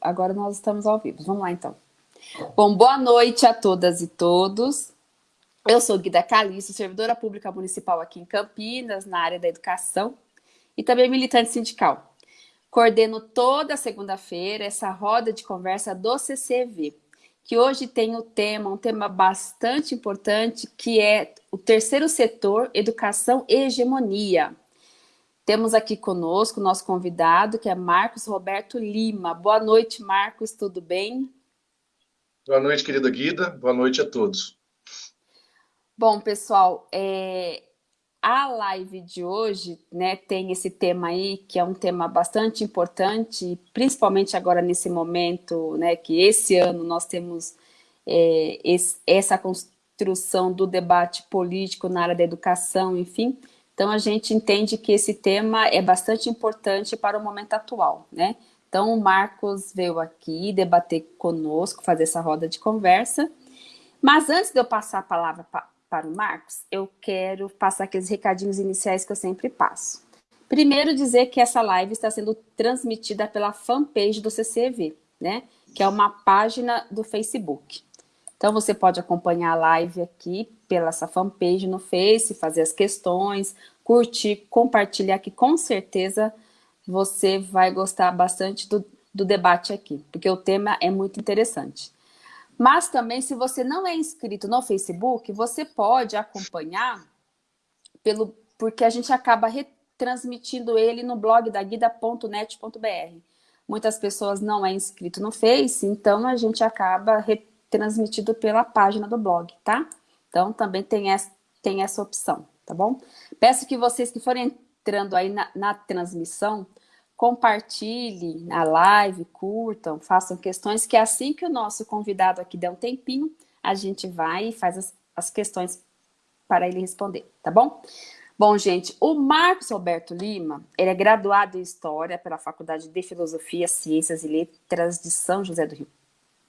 Agora nós estamos ao vivo. Vamos lá, então. Bom, boa noite a todas e todos. Eu sou Guida Calixto, servidora pública municipal aqui em Campinas, na área da educação, e também militante sindical. Coordeno toda segunda-feira essa roda de conversa do CCV, que hoje tem o tema, um tema bastante importante, que é o terceiro setor, educação e hegemonia. Temos aqui conosco o nosso convidado, que é Marcos Roberto Lima. Boa noite, Marcos, tudo bem? Boa noite, querida Guida. Boa noite a todos. Bom, pessoal, é, a live de hoje né, tem esse tema aí, que é um tema bastante importante, principalmente agora nesse momento, né, que esse ano nós temos é, esse, essa construção do debate político na área da educação, enfim, então, a gente entende que esse tema é bastante importante para o momento atual, né? Então, o Marcos veio aqui debater conosco, fazer essa roda de conversa. Mas antes de eu passar a palavra pa para o Marcos, eu quero passar aqueles recadinhos iniciais que eu sempre passo. Primeiro, dizer que essa live está sendo transmitida pela fanpage do CCV, né? Que é uma página do Facebook. Então, você pode acompanhar a live aqui pela essa fanpage no Face, fazer as questões, curtir, compartilhar, que com certeza você vai gostar bastante do, do debate aqui, porque o tema é muito interessante. Mas também, se você não é inscrito no Facebook, você pode acompanhar, pelo, porque a gente acaba retransmitindo ele no blog da guida.net.br. Muitas pessoas não é inscrito no Face, então a gente acaba retransmitido pela página do blog, tá? Então, também tem essa, tem essa opção, tá bom? Peço que vocês que forem entrando aí na, na transmissão, compartilhem a live, curtam, façam questões, que assim que o nosso convidado aqui der um tempinho, a gente vai e faz as, as questões para ele responder, tá bom? Bom, gente, o Marcos Roberto Lima, ele é graduado em História pela Faculdade de Filosofia, Ciências e Letras de São José do Rio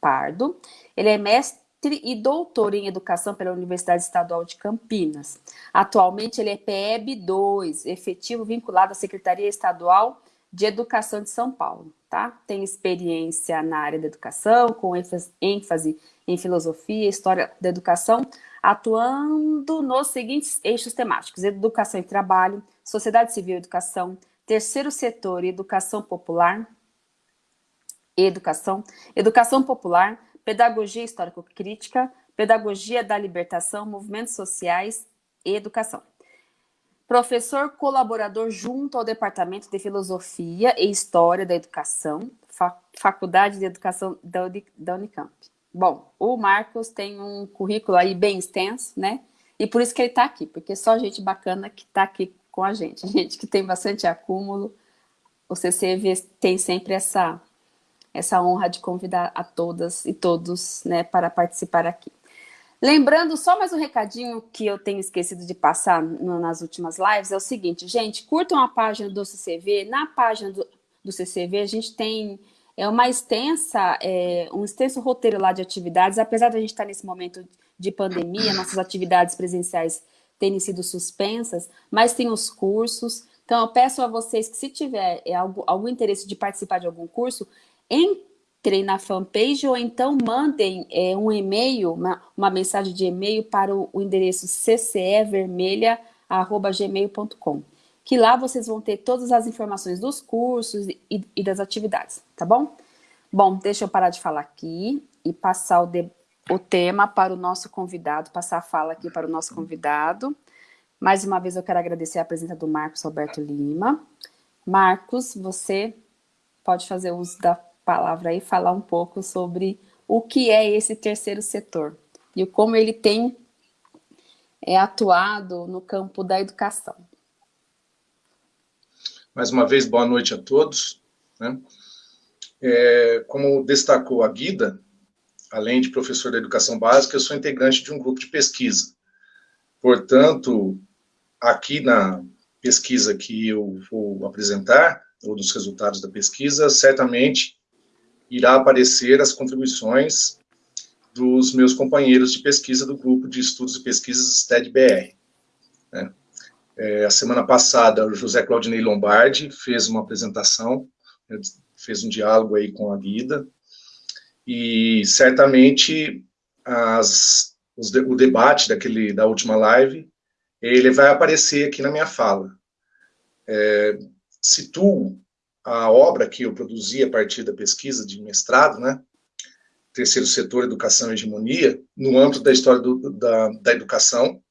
Pardo. Ele é mestre e doutor em Educação pela Universidade Estadual de Campinas. Atualmente ele é PEB 2, efetivo vinculado à Secretaria Estadual de Educação de São Paulo. Tá? Tem experiência na área da educação, com ênfase em filosofia e história da educação, atuando nos seguintes eixos temáticos, educação e trabalho, sociedade civil e educação, terceiro setor e educação popular, educação, educação popular, pedagogia histórico-crítica, pedagogia da libertação, movimentos sociais e educação. Professor colaborador junto ao Departamento de Filosofia e História da Educação, Faculdade de Educação da Unicamp. Bom, o Marcos tem um currículo aí bem extenso, né? E por isso que ele está aqui, porque só gente bacana que está aqui com a gente, gente que tem bastante acúmulo. O CCV tem sempre essa essa honra de convidar a todas e todos né, para participar aqui. Lembrando, só mais um recadinho que eu tenho esquecido de passar no, nas últimas lives, é o seguinte, gente, curtam a página do CCV, na página do, do CCV a gente tem é uma extensa, é, um extenso roteiro lá de atividades, apesar de a gente estar nesse momento de pandemia, nossas atividades presenciais terem sido suspensas, mas tem os cursos, então eu peço a vocês que se tiver é, algum, algum interesse de participar de algum curso, entrem na fanpage ou então mandem é, um e-mail, uma, uma, mensagem de e-mail para o, o endereço ccevermelha.gmail.com que lá vocês vão ter todas as informações dos cursos e, e, das atividades, tá bom? Bom, deixa eu parar de falar aqui e passar o, de, o tema para o nosso convidado, passar a fala aqui para o nosso convidado. Mais uma vez eu quero agradecer a presença do Marcos Roberto Lima. Marcos, você pode fazer uso da palavra aí falar um pouco sobre o que é esse terceiro setor e como ele tem é, atuado no campo da educação. Mais uma vez, boa noite a todos. Né? É, como destacou a Guida, além de professor da educação básica, eu sou integrante de um grupo de pesquisa. Portanto, aqui na pesquisa que eu vou apresentar, ou dos resultados da pesquisa, certamente irá aparecer as contribuições dos meus companheiros de pesquisa do grupo de estudos e pesquisas STED-BR. Né? É, a semana passada, o José Claudinei Lombardi fez uma apresentação né, fez um diálogo aí com a Guida, e certamente as, os, o debate daquele, da última live, ele vai aparecer aqui na minha fala. É, situo a obra que eu produzi a partir da pesquisa de mestrado, né, terceiro setor, educação e hegemonia, no âmbito da história do, da, da educação,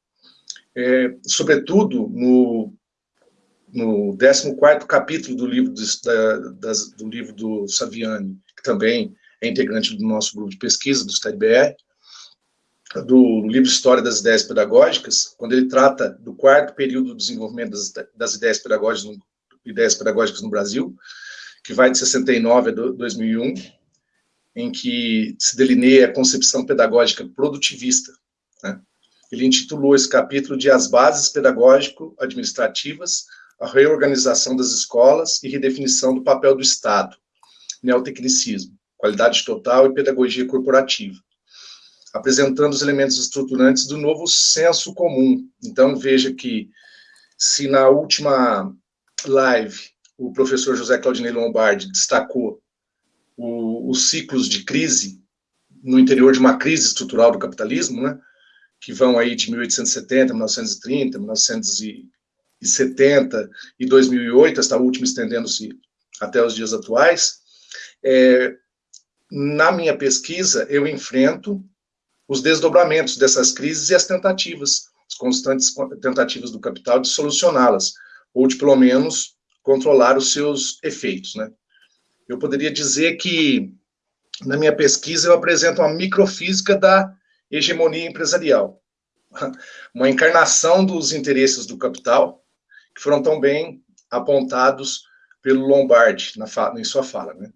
é, sobretudo no, no 14º capítulo do livro, do, da, das, do livro do Saviani, que também é integrante do nosso grupo de pesquisa, do STADBR, do livro História das Ideias Pedagógicas, quando ele trata do quarto período do desenvolvimento das, das ideias, pedagógicas no, ideias pedagógicas no Brasil, que vai de 69 a 2001, em que se delineia a concepção pedagógica produtivista. Né? Ele intitulou esse capítulo de As Bases Pedagógico-Administrativas, a reorganização das escolas e redefinição do papel do Estado, neotecnicismo, qualidade total e pedagogia corporativa, apresentando os elementos estruturantes do novo senso comum. Então, veja que, se na última live o professor José Claudinei Lombardi destacou o, os ciclos de crise no interior de uma crise estrutural do capitalismo, né, que vão aí de 1870, 1930, 1970 e 2008, esta última estendendo-se até os dias atuais, é, na minha pesquisa, eu enfrento os desdobramentos dessas crises e as tentativas, as constantes tentativas do capital de solucioná-las, ou de, pelo menos, controlar os seus efeitos, né? Eu poderia dizer que, na minha pesquisa, eu apresento uma microfísica da hegemonia empresarial, uma encarnação dos interesses do capital, que foram tão bem apontados pelo Lombardi na em sua fala. Né?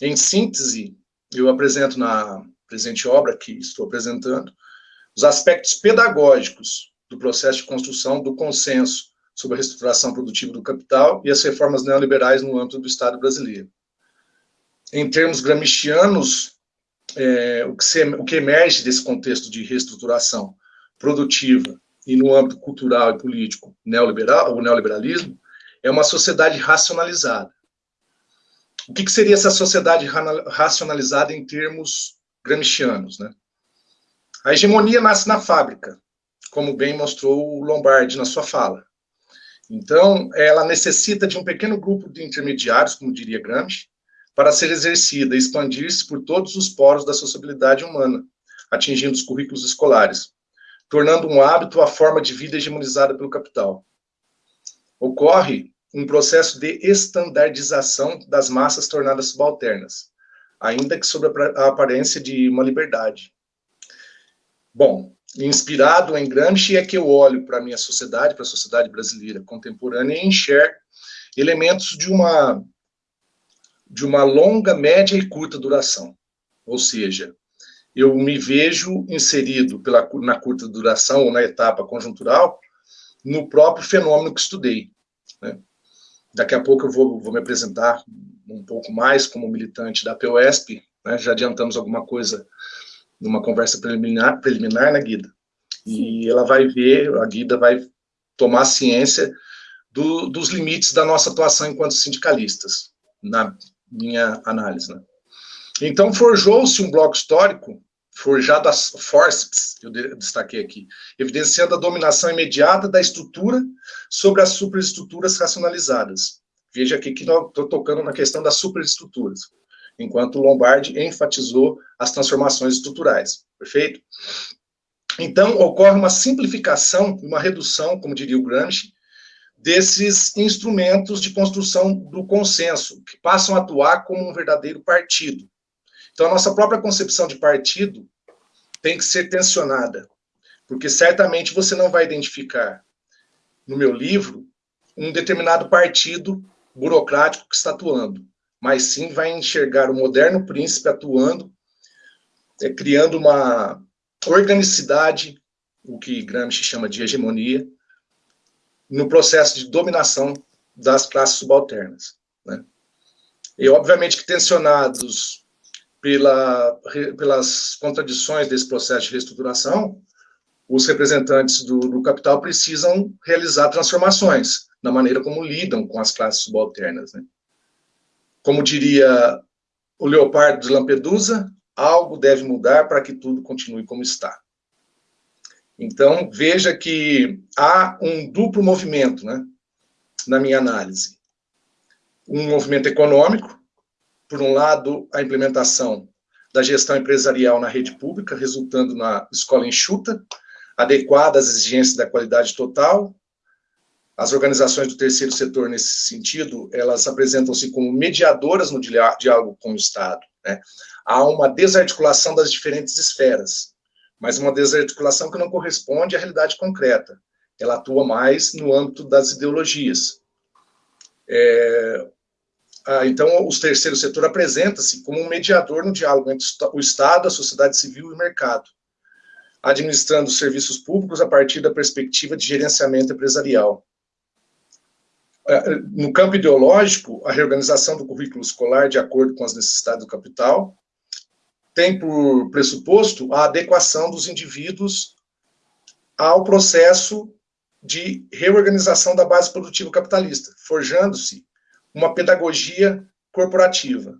Em síntese, eu apresento na presente obra que estou apresentando, os aspectos pedagógicos do processo de construção do consenso sobre a reestruturação produtiva do capital e as reformas neoliberais no âmbito do Estado brasileiro em termos gramscianos, é, o, que se, o que emerge desse contexto de reestruturação produtiva e no âmbito cultural e político neoliberal, o neoliberalismo, é uma sociedade racionalizada. O que, que seria essa sociedade racionalizada em termos gramscianos? Né? A hegemonia nasce na fábrica, como bem mostrou o Lombardi na sua fala. Então, ela necessita de um pequeno grupo de intermediários, como diria Gramsci, para ser exercida e expandir-se por todos os poros da sociabilidade humana, atingindo os currículos escolares, tornando um hábito a forma de vida hegemonizada pelo capital. Ocorre um processo de estandardização das massas tornadas subalternas, ainda que sob a aparência de uma liberdade. Bom, inspirado em Gramsci é que eu olho para a minha sociedade, para a sociedade brasileira contemporânea e enxergo elementos de uma de uma longa, média e curta duração. Ou seja, eu me vejo inserido pela, na curta duração ou na etapa conjuntural no próprio fenômeno que estudei. Né? Daqui a pouco eu vou, vou, me apresentar um pouco mais como militante da POSP, né? já adiantamos alguma coisa numa conversa preliminar, preliminar na né, Guida. E ela vai ver, a Guida vai tomar ciência do, dos limites da nossa atuação enquanto sindicalistas, na minha análise. Né? Então, forjou-se um bloco histórico, forjado a forceps, eu destaquei aqui, evidenciando a dominação imediata da estrutura sobre as superestruturas racionalizadas. Veja aqui que estou tocando na questão das superestruturas, enquanto Lombardi enfatizou as transformações estruturais, perfeito? Então, ocorre uma simplificação, uma redução, como diria o Gramsci, desses instrumentos de construção do consenso, que passam a atuar como um verdadeiro partido. Então, a nossa própria concepção de partido tem que ser tensionada, porque certamente você não vai identificar no meu livro um determinado partido burocrático que está atuando, mas sim vai enxergar o moderno príncipe atuando, é, criando uma organicidade, o que Gramsci chama de hegemonia, no processo de dominação das classes subalternas. Né? E, obviamente, que tensionados pela, pelas contradições desse processo de reestruturação, os representantes do, do, capital precisam realizar transformações na maneira como lidam com as classes subalternas. Né? Como diria o Leopardo de Lampedusa, algo deve mudar para que tudo continue como está. Então, veja que há um duplo movimento, né, na minha análise. Um movimento econômico, por um lado, a implementação da gestão empresarial na rede pública, resultando na escola enxuta, adequada às exigências da qualidade total. As organizações do terceiro setor, nesse sentido, elas apresentam-se como mediadoras no diálogo com o Estado. Né? Há uma desarticulação das diferentes esferas, mas uma desarticulação que não corresponde à realidade concreta. Ela atua mais no âmbito das ideologias. É, ah, então, o terceiro setor apresenta-se como um mediador no diálogo entre o Estado, a sociedade civil e o mercado, administrando os serviços públicos a partir da perspectiva de gerenciamento empresarial. É, no campo ideológico, a reorganização do currículo escolar de acordo com as necessidades do capital tem por pressuposto a adequação dos indivíduos ao processo de reorganização da base produtiva capitalista, forjando-se uma pedagogia corporativa,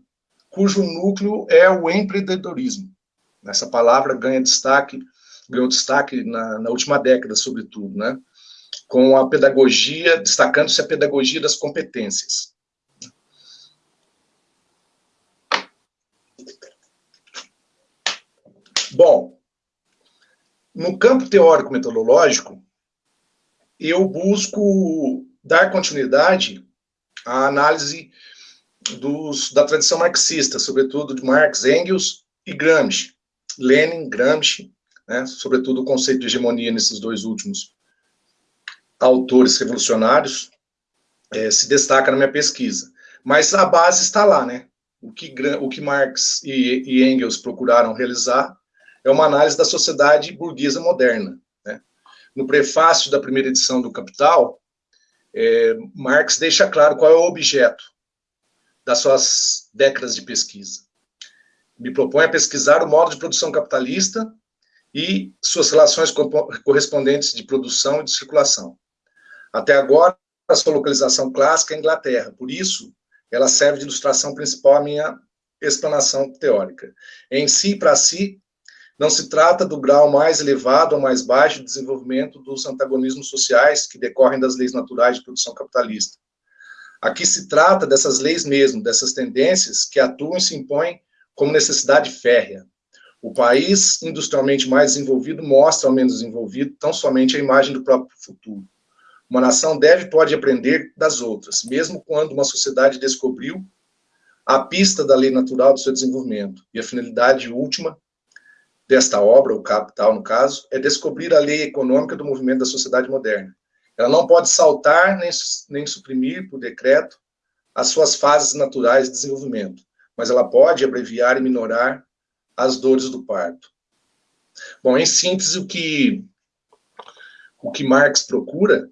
cujo núcleo é o empreendedorismo. Essa palavra ganha destaque, ganhou destaque na, na última década, sobretudo, né? Com a pedagogia, destacando-se a pedagogia das competências. Bom, no campo teórico-metodológico, eu busco dar continuidade à análise dos, da tradição marxista, sobretudo de Marx, Engels e Gramsci. Lenin, Gramsci, né, sobretudo o conceito de hegemonia nesses dois últimos autores revolucionários, é, se destaca na minha pesquisa. Mas a base está lá, né? O que, o que Marx e, e Engels procuraram realizar é uma análise da sociedade burguesa moderna. Né? No prefácio da primeira edição do Capital, é, Marx deixa claro qual é o objeto das suas décadas de pesquisa. Me propõe a pesquisar o modo de produção capitalista e suas relações correspondentes de produção e de circulação. Até agora, a sua localização clássica é a Inglaterra, por isso, ela serve de ilustração principal à minha explanação teórica. Em si, para si, não se trata do grau mais elevado ou mais baixo de desenvolvimento dos antagonismos sociais que decorrem das leis naturais de produção capitalista. Aqui se trata dessas leis mesmo, dessas tendências que atuam e se impõem como necessidade férrea. O país industrialmente mais desenvolvido mostra ao menos desenvolvido tão somente a imagem do próprio futuro. Uma nação deve e pode aprender das outras, mesmo quando uma sociedade descobriu a pista da lei natural do seu desenvolvimento. E a finalidade última desta obra, o capital no caso, é descobrir a lei econômica do movimento da sociedade moderna. Ela não pode saltar nem, nem suprimir por decreto as suas fases naturais de desenvolvimento, mas ela pode abreviar e minorar as dores do parto. Bom, em síntese, o que, o que Marx procura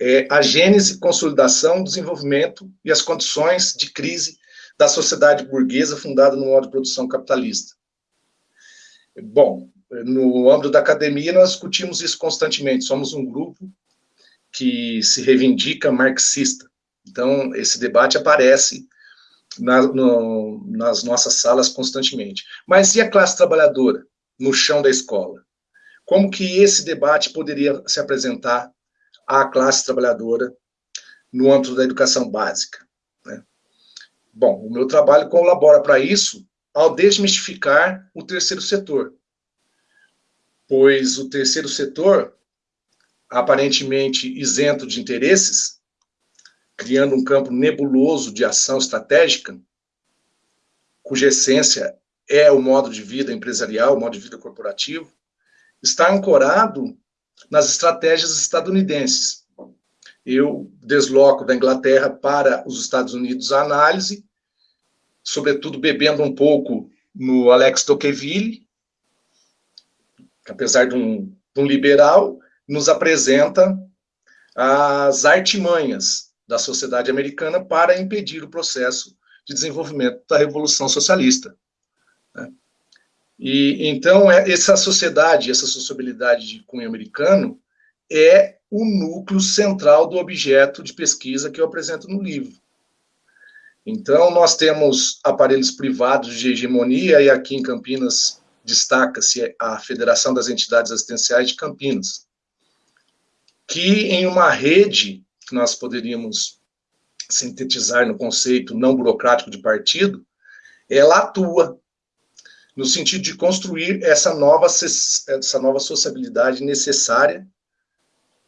é, a gênese, consolidação, desenvolvimento e as condições de crise da sociedade burguesa fundada no modo de produção capitalista. Bom, no âmbito da academia nós discutimos isso constantemente, somos um grupo que se reivindica marxista, então esse debate aparece na, no, nas nossas salas constantemente. Mas e a classe trabalhadora no chão da escola? Como que esse debate poderia se apresentar à classe trabalhadora no âmbito da educação básica. Né? Bom, o meu trabalho colabora para isso ao desmistificar o terceiro setor, pois o terceiro setor, aparentemente isento de interesses, criando um campo nebuloso de ação estratégica, cuja essência é o modo de vida empresarial, o modo de vida corporativo, está ancorado nas estratégias estadunidenses. Eu desloco da Inglaterra para os Estados Unidos a análise, sobretudo bebendo um pouco no Alex Tocqueville, que apesar de um, de um liberal, nos apresenta as artimanhas da sociedade americana para impedir o processo de desenvolvimento da Revolução Socialista. E então é, essa sociedade, essa sociabilidade de cunho americano é o núcleo central do objeto de pesquisa que eu apresento no livro. Então, nós temos aparelhos privados de hegemonia, e aqui em Campinas destaca-se a Federação das Entidades Assistenciais de Campinas, que em uma rede que nós poderíamos sintetizar no conceito não burocrático de partido, ela atua no sentido de construir essa nova, essa nova sociabilidade necessária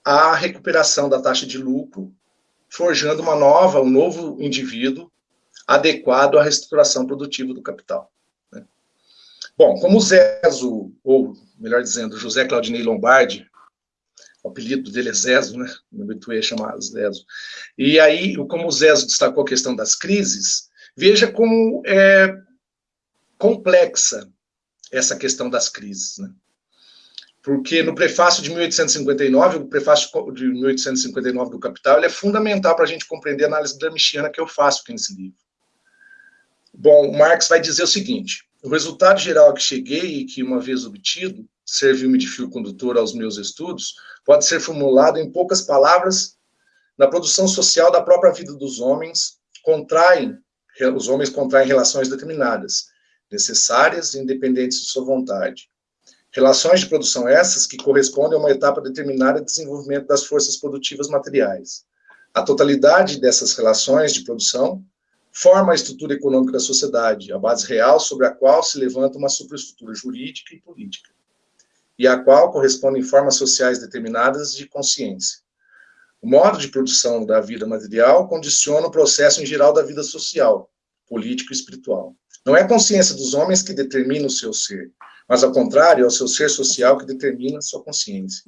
à recuperação da taxa de lucro, forjando uma nova, um novo indivíduo adequado à reestruturação produtiva do capital. Né? Bom, como o Zezo, ou melhor dizendo, José Claudinei Lombardi, o apelido dele é Zezo, né? Me habituei a chamar Zezo. E aí, como o Zezo destacou a questão das crises, veja como é complexa essa questão das crises, né? Porque no prefácio de 1859, o prefácio de 1859 do Capital, ele é fundamental para a gente compreender a análise gramsciana que eu faço aqui nesse livro. Bom, Marx vai dizer o seguinte, o resultado geral a que cheguei e que, uma vez obtido, serviu-me de fio condutor aos meus estudos, pode ser formulado em poucas palavras na produção social da própria vida dos homens, contraem, os homens contraem relações determinadas, necessárias e independentes de sua vontade. Relações de produção essas que correspondem a uma etapa determinada de desenvolvimento das forças produtivas materiais. A totalidade dessas relações de produção forma a estrutura econômica da sociedade, a base real sobre a qual se levanta uma superestrutura jurídica e política, e a qual correspondem formas sociais determinadas de consciência. O modo de produção da vida material condiciona o processo em geral da vida social, político e espiritual. Não é a consciência dos homens que determina o seu ser, mas, ao contrário, é o seu ser social que determina a sua consciência.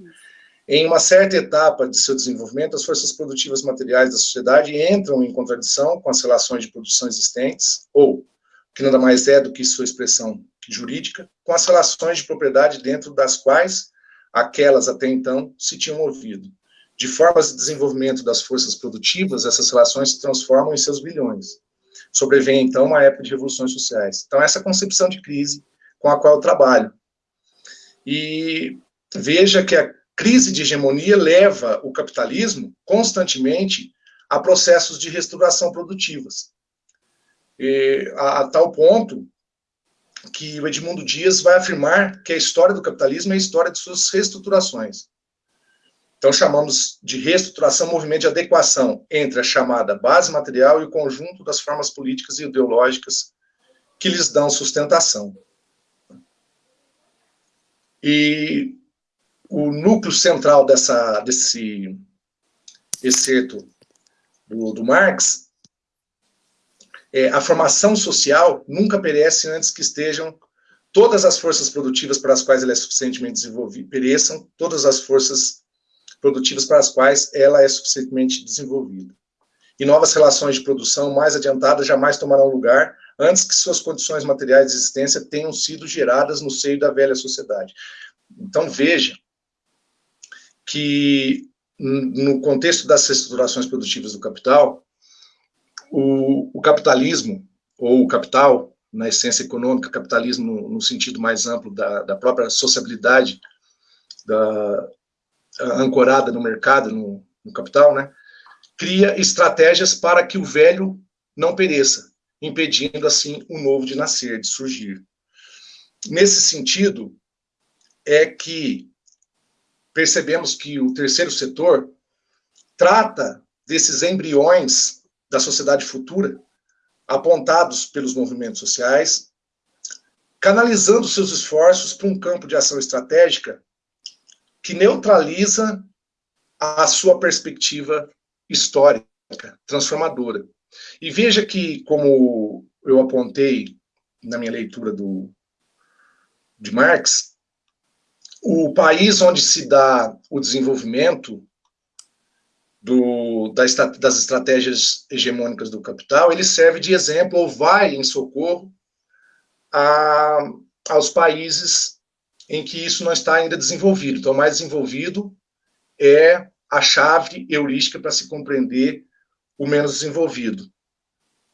Em uma certa etapa de seu desenvolvimento, as forças produtivas materiais da sociedade entram em contradição com as relações de produção existentes, ou, que nada mais é do que sua expressão jurídica, com as relações de propriedade dentro das quais aquelas até então se tinham movido. De formas de desenvolvimento das forças produtivas, essas relações se transformam em seus bilhões. Sobrevém, então, uma época de revoluções sociais. Então, essa concepção de crise com a qual eu trabalho. E veja que a crise de hegemonia leva o capitalismo constantemente a processos de restauração produtivas. E, a, a, tal ponto que o Edmundo Dias vai afirmar que a história do capitalismo é a história de suas reestruturações. Então, chamamos de reestruturação movimento de adequação entre a chamada base material e o conjunto das formas políticas e ideológicas que lhes dão sustentação. E o núcleo central dessa, desse excerto do, do Marx é a formação social nunca perece antes que estejam todas as forças produtivas para as quais ela é suficientemente desenvolvida, pereçam todas as forças produtivas para as quais ela é suficientemente desenvolvida. E novas relações de produção mais adiantadas jamais tomarão lugar antes que suas condições materiais de existência tenham sido geradas no seio da velha sociedade. Então, veja que, no contexto das estruturações produtivas do capital, o, o capitalismo, ou o capital, na essência econômica, capitalismo no, no sentido mais amplo da, da própria sociabilidade da, ancorada no mercado, no, no capital, né, cria estratégias para que o velho não pereça, impedindo, assim, o novo de nascer, de surgir. Nesse sentido, é que percebemos que o terceiro setor trata desses embriões da sociedade futura, apontados pelos movimentos sociais, canalizando seus esforços para um campo de ação estratégica que neutraliza a sua perspectiva histórica, transformadora. E veja que, como eu apontei na minha leitura do, de Marx, o país onde se dá o desenvolvimento do, das, das estratégias hegemônicas do capital, ele serve de exemplo ou vai em socorro a, aos países em que isso não está ainda desenvolvido. Então, mais desenvolvido é a chave heurística para se compreender o menos desenvolvido.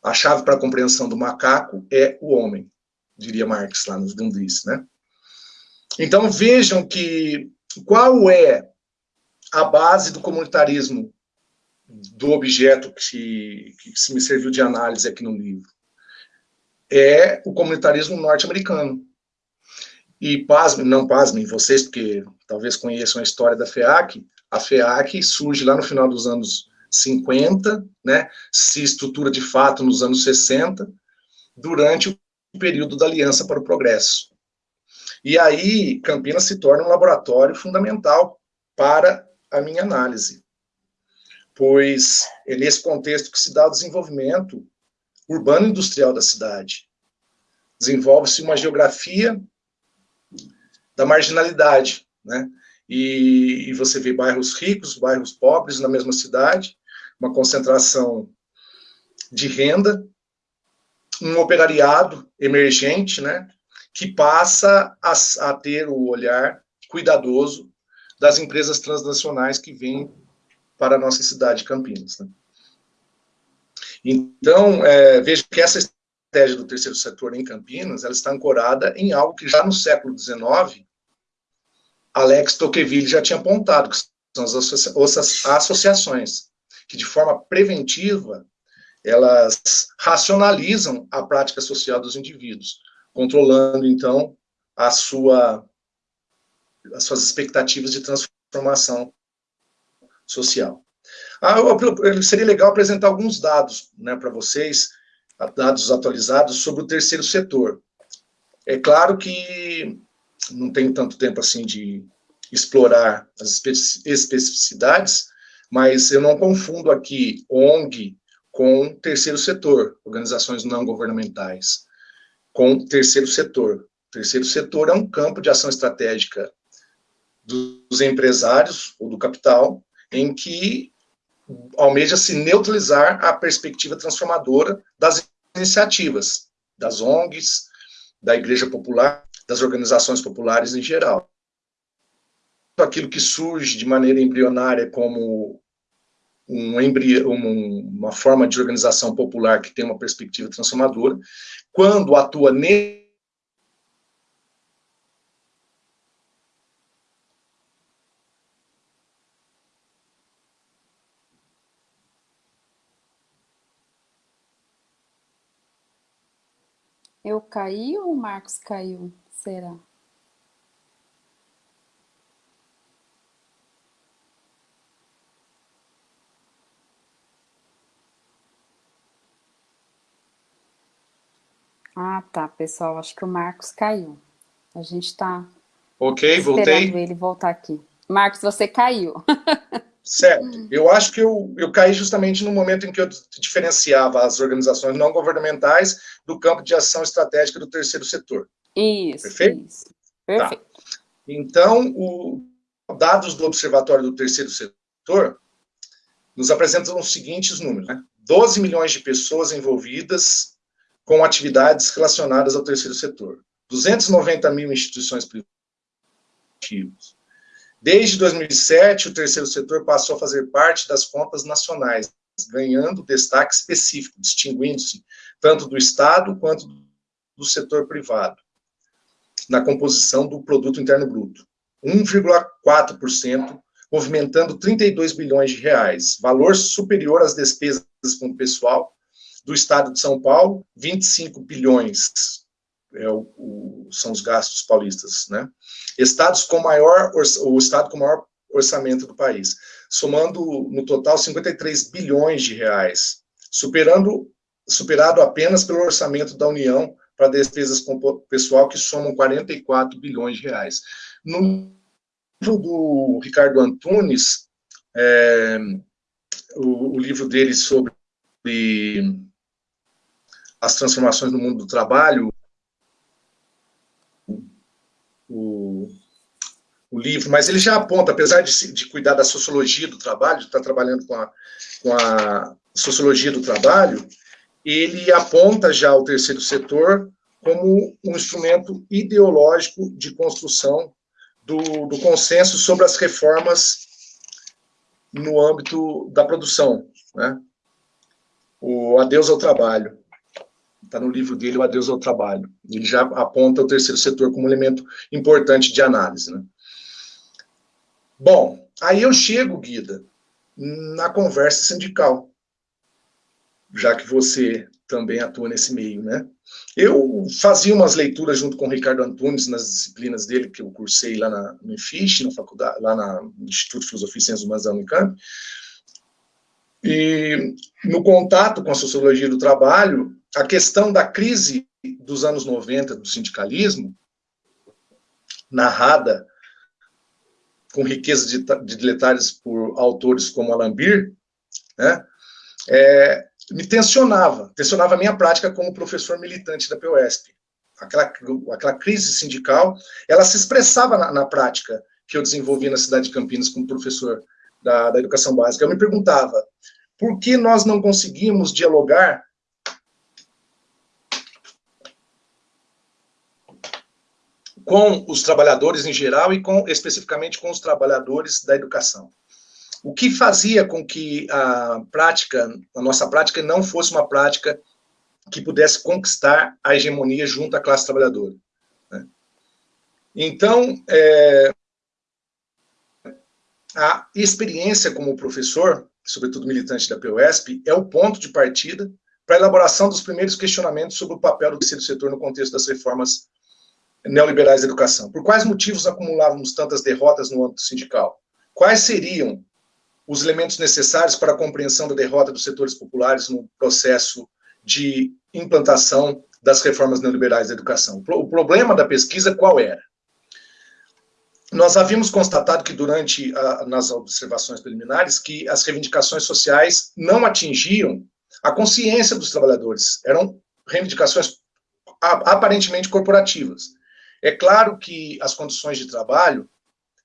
A chave para a compreensão do macaco é o homem, diria Marx lá nos Dundis, né? Então vejam que qual é a base do comunitarismo do objeto que, que se me serviu de análise aqui no livro, é o comunitarismo norte-americano. E pasmem, não pasmem vocês, porque talvez conheçam a história da FEAC, a FEAC surge lá no final dos anos 50, né, se estrutura de fato nos anos 60, durante o período da Aliança para o Progresso. E aí, Campinas se torna um laboratório fundamental para a minha análise, pois é nesse contexto que se dá o desenvolvimento urbano-industrial da cidade. Desenvolve-se uma geografia da marginalidade, né? E, e, você vê bairros ricos, bairros pobres na mesma cidade, uma concentração de renda, um operariado emergente, né, que passa a, a ter o olhar cuidadoso das empresas transnacionais que vêm para a nossa cidade, Campinas. Né. Então, é, vejo que essa estratégia do terceiro setor em Campinas, ela está ancorada em algo que já no século XIX, Alex Tocqueville já tinha apontado, que são as associações que de forma preventiva elas racionalizam a prática social dos indivíduos, controlando então a sua as suas expectativas de transformação social. Ah, seria legal apresentar alguns dados né, para vocês, dados atualizados sobre o terceiro setor. É claro que não tenho tanto tempo assim de explorar as especificidades, mas eu não confundo aqui ONG com terceiro setor, organizações não governamentais, com terceiro setor. terceiro setor é um campo de ação estratégica dos empresários ou do capital, em que almeja se neutralizar a perspectiva transformadora das iniciativas, das ONGs, da Igreja Popular, das organizações populares em geral aquilo que surge de maneira embrionária como um embrio, um, uma forma de organização popular que tem uma perspectiva transformadora, quando atua nele, Eu caí ou o Marcos caiu? Será? Ah, tá, pessoal. Acho que o Marcos caiu. A gente está Ok, voltei. ele voltar aqui. Marcos, você caiu. Certo. Eu acho que eu, eu caí justamente no momento em que eu diferenciava as organizações não governamentais do campo de ação estratégica do terceiro setor. Isso, Perfeito? isso. Perfeito. Tá. Então, o, dados do Observatório do Terceiro Setor nos apresentam os seguintes números. Né? 12 milhões de pessoas envolvidas com atividades relacionadas ao terceiro setor. 290 mil instituições privadas. Desde 2007, o terceiro setor passou a fazer parte das contas nacionais, ganhando destaque específico, distinguindo-se tanto do Estado quanto do setor privado, na composição do produto interno bruto. 1,4%, movimentando 32 bilhões de reais, valor superior às despesas com o pessoal do Estado de São Paulo, 25 bilhões é o, o, são os gastos paulistas, né? Estados com maior, o estado com maior orçamento do país, somando no total 53 bilhões de reais, superando, superado apenas pelo orçamento da União para despesas com pessoal que somam 44 bilhões de reais. No livro do Ricardo Antunes, é, o, o livro dele sobre as transformações no mundo do trabalho, o, o livro, mas ele já aponta, apesar de, de cuidar da sociologia do trabalho, de estar trabalhando com a, com a sociologia do trabalho, ele aponta já o terceiro setor como um instrumento ideológico de construção do, do consenso sobre as reformas no âmbito da produção, né? O Adeus ao Trabalho está no livro dele, O Adeus ao Trabalho. Ele já aponta o terceiro setor como elemento importante de análise. Né? Bom, aí eu chego, Guida, na conversa sindical, já que você também atua nesse meio, né? Eu fazia umas leituras junto com o Ricardo Antunes nas disciplinas dele, que eu cursei lá na, no IFIX, na faculdade, lá no Instituto de Filosofia e Ciências Humanas da Unicamp, e no contato com a sociologia do trabalho, a questão da crise dos anos 90 do sindicalismo, narrada com riqueza de, de detalhes por autores como Alambir, né, é, me tensionava, tensionava a minha prática como professor militante da POSP. Aquela, aquela crise sindical, ela se expressava na, na prática que eu desenvolvi na cidade de Campinas como professor da, da educação básica. Eu me perguntava, por que nós não conseguimos dialogar com os trabalhadores em geral e com especificamente com os trabalhadores da educação? O que fazia com que a prática, a nossa prática não fosse uma prática que pudesse conquistar a hegemonia junto à classe trabalhadora. Né? Então, é, a experiência como professor, sobretudo militante da PUESP, é o ponto de partida para a elaboração dos primeiros questionamentos sobre o papel do terceiro setor no contexto das reformas neoliberais da educação. Por quais motivos acumulávamos tantas derrotas no âmbito sindical? Quais seriam os elementos necessários para a compreensão da derrota dos setores populares no processo de implantação das reformas neoliberais da educação. O problema da pesquisa qual era? Nós havíamos constatado que durante, a, nas observações preliminares, que as reivindicações sociais não atingiam a consciência dos trabalhadores, eram reivindicações aparentemente corporativas. É claro que as condições de trabalho,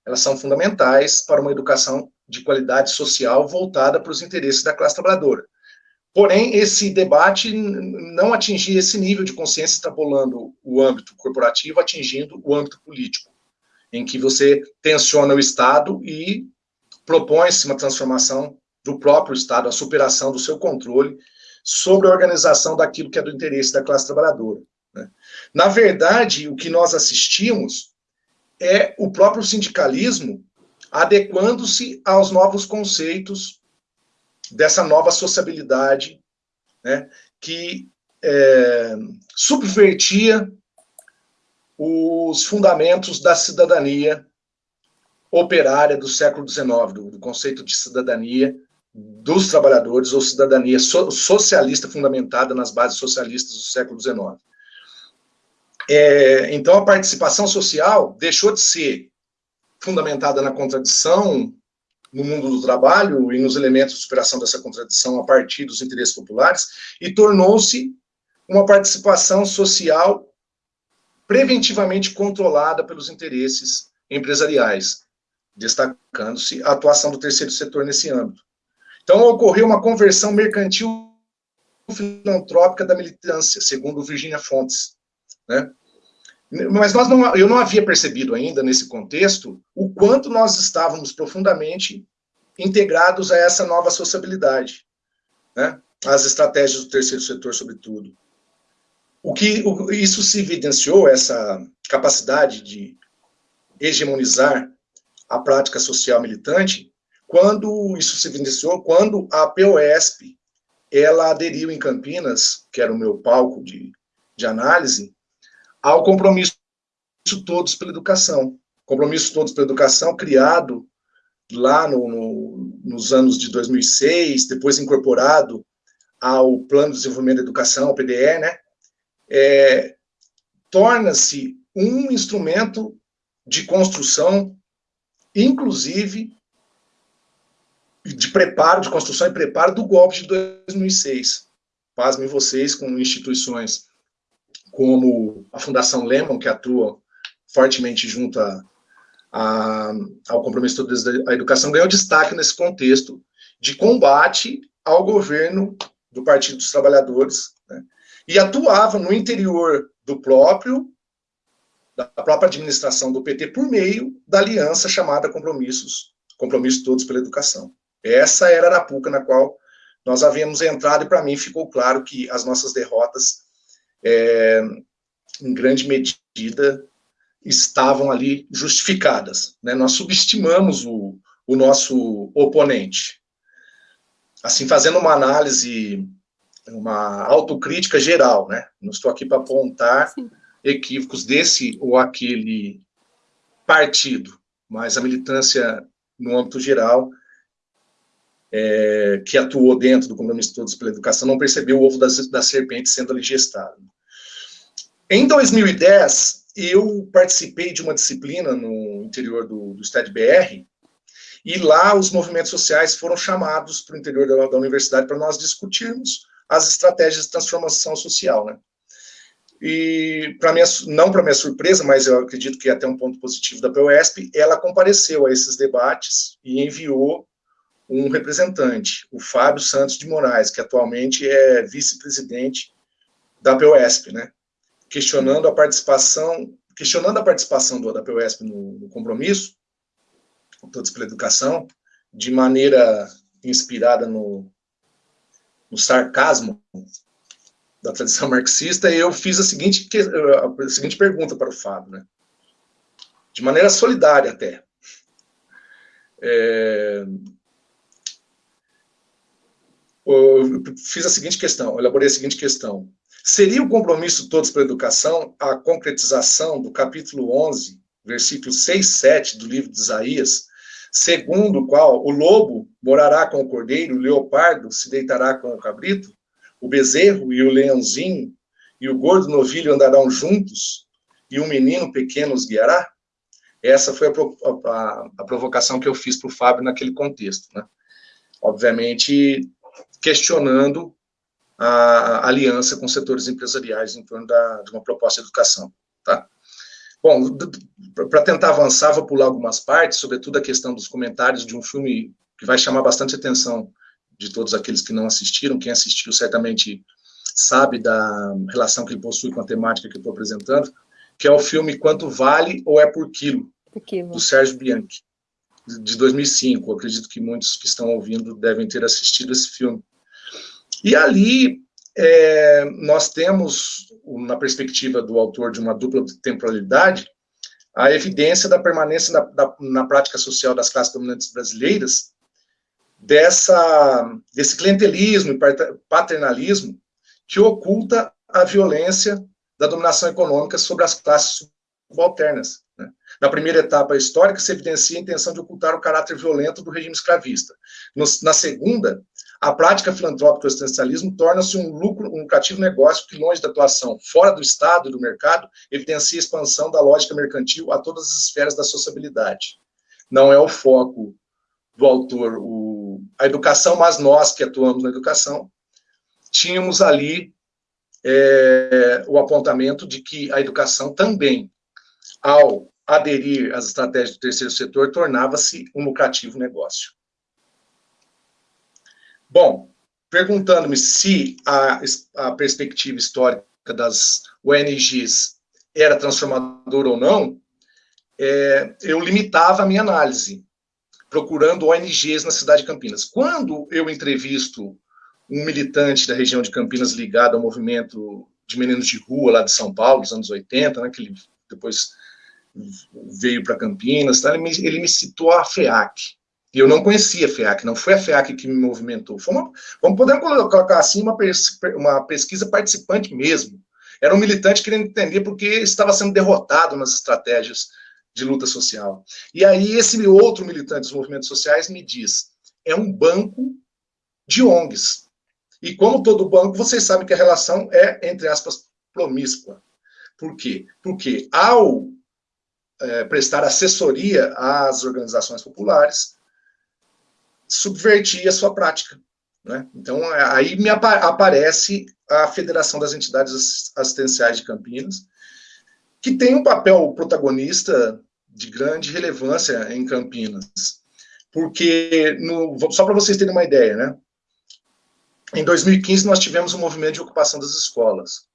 elas são fundamentais para uma educação de qualidade social voltada para os interesses da classe trabalhadora. Porém, esse debate não atingia esse nível de consciência extrapolando o âmbito corporativo, atingindo o âmbito político, em que você tensiona o Estado e propõe-se uma transformação do próprio Estado, a superação do seu controle sobre a organização daquilo que é do interesse da classe trabalhadora. Né? Na verdade, o que nós assistimos é o próprio sindicalismo adequando-se aos novos conceitos dessa nova sociabilidade, né, que é, subvertia os fundamentos da cidadania operária do século XIX, do, do conceito de cidadania dos trabalhadores, ou cidadania so, socialista fundamentada nas bases socialistas do século XIX. É, então, a participação social deixou de ser fundamentada na contradição no mundo do trabalho e nos elementos de superação dessa contradição a partir dos interesses populares, e tornou-se uma participação social preventivamente controlada pelos interesses empresariais, destacando-se a atuação do terceiro setor nesse âmbito. Então, ocorreu uma conversão mercantil filantrópica da militância, segundo Virginia Fontes, né? Mas nós não, eu não havia percebido ainda, nesse contexto, o quanto nós estávamos profundamente integrados a essa nova sociabilidade, né? as estratégias do terceiro setor, sobretudo. O que o, isso se evidenciou, essa capacidade de hegemonizar a prática social militante, quando isso se evidenciou, quando a POSP, ela aderiu em Campinas, que era o meu palco de, de análise, ao compromisso Todos pela Educação. Compromisso Todos pela Educação, criado lá no, no, nos anos de 2006, depois incorporado ao Plano de Desenvolvimento da Educação, o PDE, né? É, torna-se um instrumento de construção, inclusive de preparo, de construção e preparo do golpe de 2006. Pasmem vocês com instituições como a Fundação Lemon, que atua fortemente junto a, a, ao compromisso da educação, ganhou destaque nesse contexto de combate ao governo do Partido dos Trabalhadores, né, e atuava no interior do próprio, da própria administração do PT, por meio da aliança chamada Compromissos, Compromissos Todos pela Educação. Essa era a Arapuca na qual nós havíamos entrado, e para mim ficou claro que as nossas derrotas é, em grande medida, estavam ali justificadas. Né? Nós subestimamos o, o nosso oponente. assim, fazendo uma análise, uma autocrítica geral, né? Não estou aqui para apontar Sim. equívocos desse ou aquele partido, mas a militância no âmbito geral, é, que atuou dentro do compromisso de todos pela educação, não percebeu o ovo da, da serpente sendo ali gestado. Em 2010, eu participei de uma disciplina no interior do, do STAD-BR, e lá os movimentos sociais foram chamados para o interior da, da universidade para nós discutirmos as estratégias de transformação social, né? E, para minha, não para minha surpresa, mas eu acredito que é até um ponto positivo da PUESP, ela compareceu a esses debates e enviou um representante, o Fábio Santos de Moraes, que atualmente é vice-presidente da PUESP, né? Questionando a participação, questionando a participação do, da PUESP no, no compromisso, todos pela educação, de maneira inspirada no, no sarcasmo da tradição marxista, e eu fiz a seguinte, a seguinte pergunta para o Fábio, né? de maneira solidária até. É, eu fiz a seguinte questão, elaborei a seguinte questão. Seria o compromisso todos pela educação a concretização do capítulo 11, versículo 6, 7 do livro de Isaías, segundo o qual o lobo morará com o cordeiro, o leopardo se deitará com o cabrito? o bezerro e o leãozinho e o gordo novilho andarão juntos e um menino pequeno os guiará? Essa foi a, a, a provocação que eu fiz para o Fábio naquele contexto. Né? Obviamente, questionando a aliança com setores empresariais em torno da, de uma proposta de educação. Tá? Bom, para tentar avançar, vou pular algumas partes, sobretudo a questão dos comentários de um filme que vai chamar bastante atenção de todos aqueles que não assistiram. Quem assistiu certamente sabe da relação que ele possui com a temática que eu estou apresentando, que é o filme Quanto Vale ou É Por Quilo, do Sérgio Bianchi, de 2005. Eu acredito que muitos que estão ouvindo devem ter assistido esse filme. E ali é, nós temos, na perspectiva do autor de uma dupla temporalidade, a evidência da permanência na, da, na prática social das classes dominantes brasileiras dessa, desse clientelismo e paternalismo que oculta a violência da dominação econômica sobre as classes subalternas. Né? Na primeira etapa histórica, se evidencia a intenção de ocultar o caráter violento do regime escravista. Na segunda, a prática filantrópica do assistencialismo torna-se um lucro, um lucrativo negócio que, longe da atuação fora do Estado e do mercado, evidencia a expansão da lógica mercantil a todas as esferas da sociabilidade. Não é o foco do autor o, a educação, mas nós que atuamos na educação, tínhamos ali é, o apontamento de que a educação também, ao aderir às estratégias do terceiro setor, tornava-se um lucrativo negócio. Bom, perguntando-me se a, a perspectiva histórica das ONGs era transformadora ou não, é, eu limitava a minha análise procurando ONGs na cidade de Campinas. Quando eu entrevisto um militante da região de Campinas ligado ao movimento de meninos de rua lá de São Paulo, dos anos 80, né, que ele depois veio para Campinas, tá, ele, me, ele me citou a FEAC. E eu não conhecia a FEAC, não foi a FEAC que me movimentou. Foi uma, vamos poder colocar assim uma, uma pesquisa participante mesmo. Era um militante querendo entender porque estava sendo derrotado nas estratégias de luta social. E aí esse outro militante dos movimentos sociais me diz, é um banco de ONGs. E como todo banco, vocês sabem que a relação é, entre aspas, promíscua. Por quê? Porque ao é, prestar assessoria às organizações populares, subvertia a sua prática. Né? Então, aí me aparece a Federação das Entidades Assistenciais de Campinas, que tem um papel protagonista de grande relevância em Campinas. Porque, no, só para vocês terem uma ideia, né? Em 2015, nós tivemos um movimento de ocupação das escolas.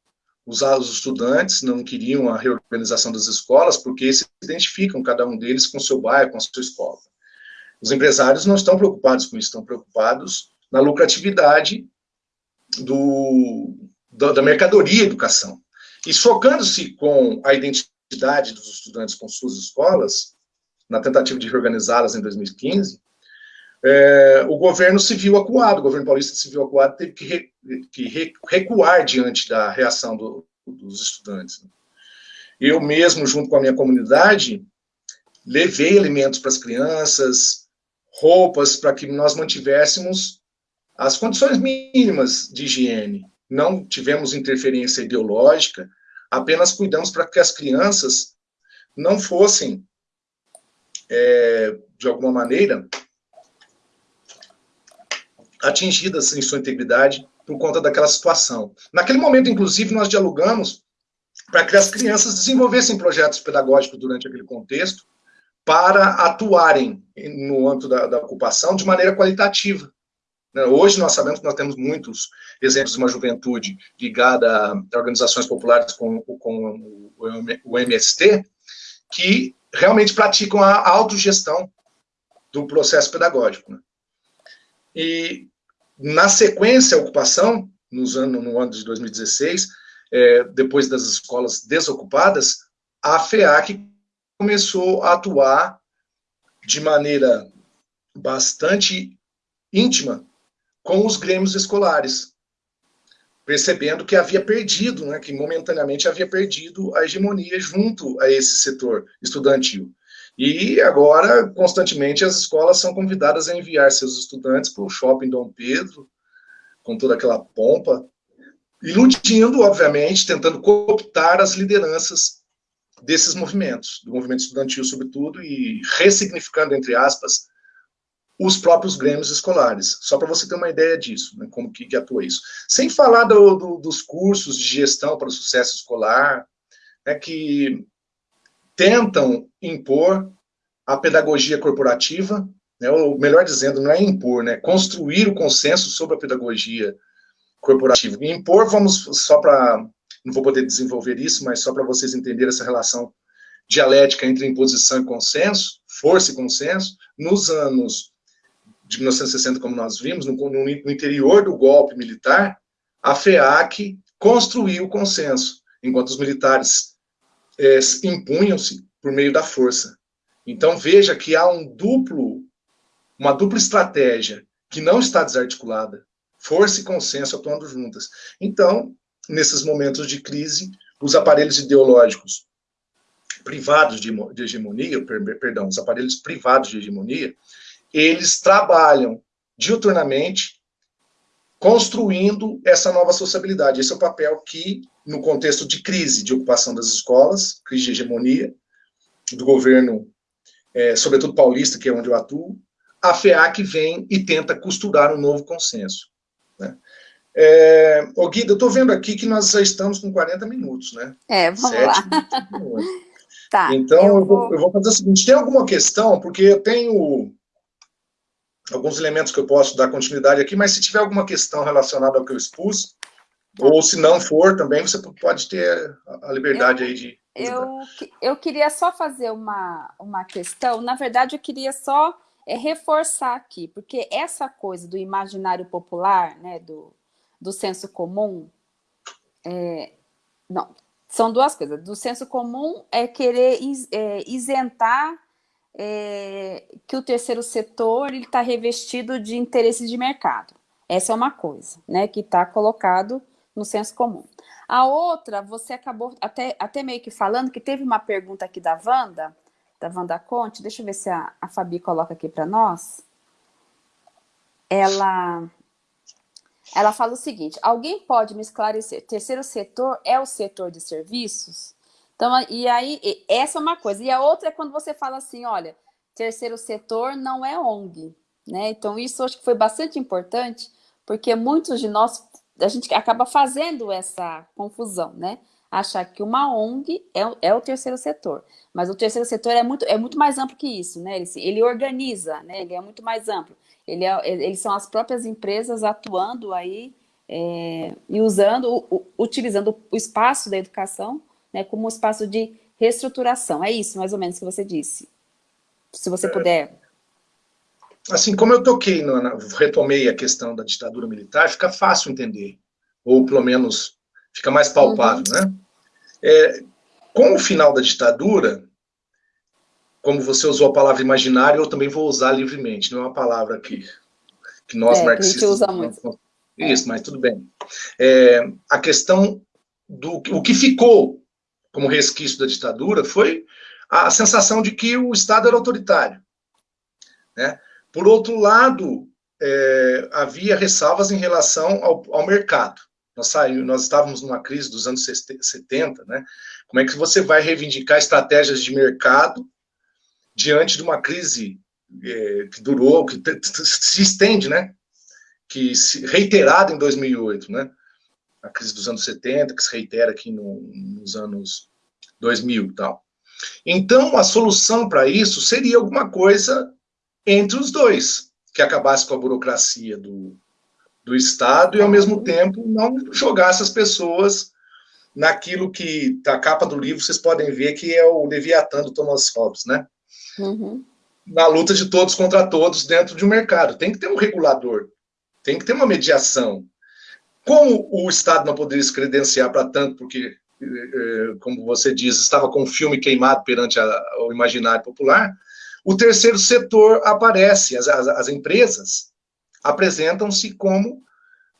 Os, os estudantes não queriam a reorganização das escolas porque se identificam, cada um deles, com seu bairro, com a sua escola. Os empresários não estão preocupados com isso, estão preocupados na lucratividade do, da, da mercadoria educação. E chocando-se com a identidade dos estudantes com suas escolas, na tentativa de reorganizá-las em 2015, é, o governo se viu acuado, o governo paulista se viu acuado, teve que, que recuar diante da reação do, dos estudantes. Eu mesmo, junto com a minha comunidade, levei alimentos para as crianças, roupas, para que nós mantivéssemos as condições mínimas de higiene. Não tivemos interferência ideológica, apenas cuidamos para que as crianças não fossem, é, de alguma maneira, atingidas em sua integridade por conta daquela situação. Naquele momento, inclusive, nós dialogamos para que as crianças desenvolvessem projetos pedagógicos durante aquele contexto para atuarem no âmbito da, da ocupação de maneira qualitativa. Né, hoje nós sabemos que nós temos muitos exemplos de uma juventude ligada a organizações populares com, com o MST, que realmente praticam a autogestão do processo pedagógico. Né? E, na sequência, a ocupação, nos no ano de 2016, é, depois das escolas desocupadas, a FEAC começou a atuar de maneira bastante íntima com os grêmios escolares, percebendo que havia perdido, né, que momentaneamente havia perdido a hegemonia junto a esse setor estudantil. E agora, constantemente, as escolas são convidadas a enviar seus estudantes para o shopping Dom Pedro, com toda aquela pompa, iludindo, obviamente, tentando cooptar as lideranças desses movimentos, do movimento estudantil, sobretudo, e ressignificando, entre aspas, os próprios grêmios escolares, só para você ter uma ideia disso, né, como que, que, atua isso. Sem falar do, do, dos cursos de gestão para o sucesso escolar, né, que tentam impor a pedagogia corporativa, né, ou melhor dizendo, não é impor, né, construir o consenso sobre a pedagogia corporativa. E impor, vamos só para não vou poder desenvolver isso, mas só para vocês entenderem essa relação dialética entre imposição e consenso, força e consenso, nos anos de 1960, como nós vimos, no, no, no interior do golpe militar, a FEAC construiu o consenso, enquanto os militares é, impunham-se por meio da força. Então veja que há um duplo, uma dupla estratégia que não está desarticulada, força e consenso atuando juntas. Então, nesses momentos de crise, os aparelhos ideológicos privados de, de hegemonia, per, perdão, os aparelhos privados de hegemonia, eles trabalham diuturnamente construindo essa nova sociabilidade. Esse é o papel que, no contexto de crise de ocupação das escolas, crise de hegemonia, do governo, é, sobretudo paulista, que é onde eu atuo, a FEAC vem e tenta costurar um novo consenso. Né? É, ô Guida, eu estou vendo aqui que nós já estamos com 40 minutos, né? É, vamos Sete, lá. tá, então, eu vou... eu vou fazer o seguinte, tem alguma questão? Porque eu tenho alguns elementos que eu posso dar continuidade aqui, mas se tiver alguma questão relacionada ao que eu expus, ou se não for também, você pode ter a liberdade eu, aí de... Eu, eu queria só fazer uma, uma questão, na verdade eu queria só é, reforçar aqui, porque essa coisa do imaginário popular, né, do, do senso comum, é, não, são duas coisas. Do senso comum é querer is, é, isentar é, que o terceiro setor está revestido de interesses de mercado. Essa é uma coisa, né, que está colocado no senso comum. A outra, você acabou até, até meio que falando que teve uma pergunta aqui da Wanda, da Wanda Conte, deixa eu ver se a, a Fabi coloca aqui para nós. Ela ela fala o seguinte, alguém pode me esclarecer, terceiro setor é o setor de serviços? Então, e aí, essa é uma coisa. E a outra é quando você fala assim, olha, terceiro setor não é ONG, né? Então, isso acho que foi bastante importante, porque muitos de nós, a gente acaba fazendo essa confusão, né? Achar que uma ONG é, é o terceiro setor. Mas o terceiro setor é muito, é muito mais amplo que isso, né? Ele, ele organiza, né? Ele é muito mais amplo. Ele é, eles são as próprias empresas atuando aí é, e usando, utilizando o espaço da educação né, como um espaço de reestruturação. É isso, mais ou menos, que você disse. Se você é, puder. Assim, como eu toquei, no, retomei a questão da ditadura militar, fica fácil entender. Ou, pelo menos, fica mais palpável, uhum. né? É, com o final da ditadura, como você usou a palavra imaginário, eu também vou usar livremente, não é uma palavra que, que nós é, marxistas... Que a gente usa muito. Isso, mas tudo bem. É, a questão do o que ficou como resquício da ditadura foi a sensação de que o Estado era autoritário. Né? Por outro lado, é, havia ressalvas em relação ao, ao mercado. Nós, saímos, nós estávamos numa crise dos anos 70, né? Como é que você vai reivindicar estratégias de mercado diante de uma crise é, que durou, que se estende, né? Que se, reiterada em 2008, né? A crise dos anos 70, que se reitera aqui no, nos anos 2000 e tal. Então, a solução para isso seria alguma coisa entre os dois, que acabasse com a burocracia do, do Estado e, ao mesmo tempo, não jogasse as pessoas naquilo que, a capa do livro, vocês podem ver que é o Leviatã do Thomas Hobbes, né? Uhum. Na luta de todos contra todos dentro de um mercado. Tem que ter um regulador, tem que ter uma mediação. Como o Estado não poderia se credenciar para tanto, porque, eh, eh, como você diz, estava com o filme queimado perante a, o imaginário popular, o terceiro setor aparece, as, as, as empresas apresentam-se como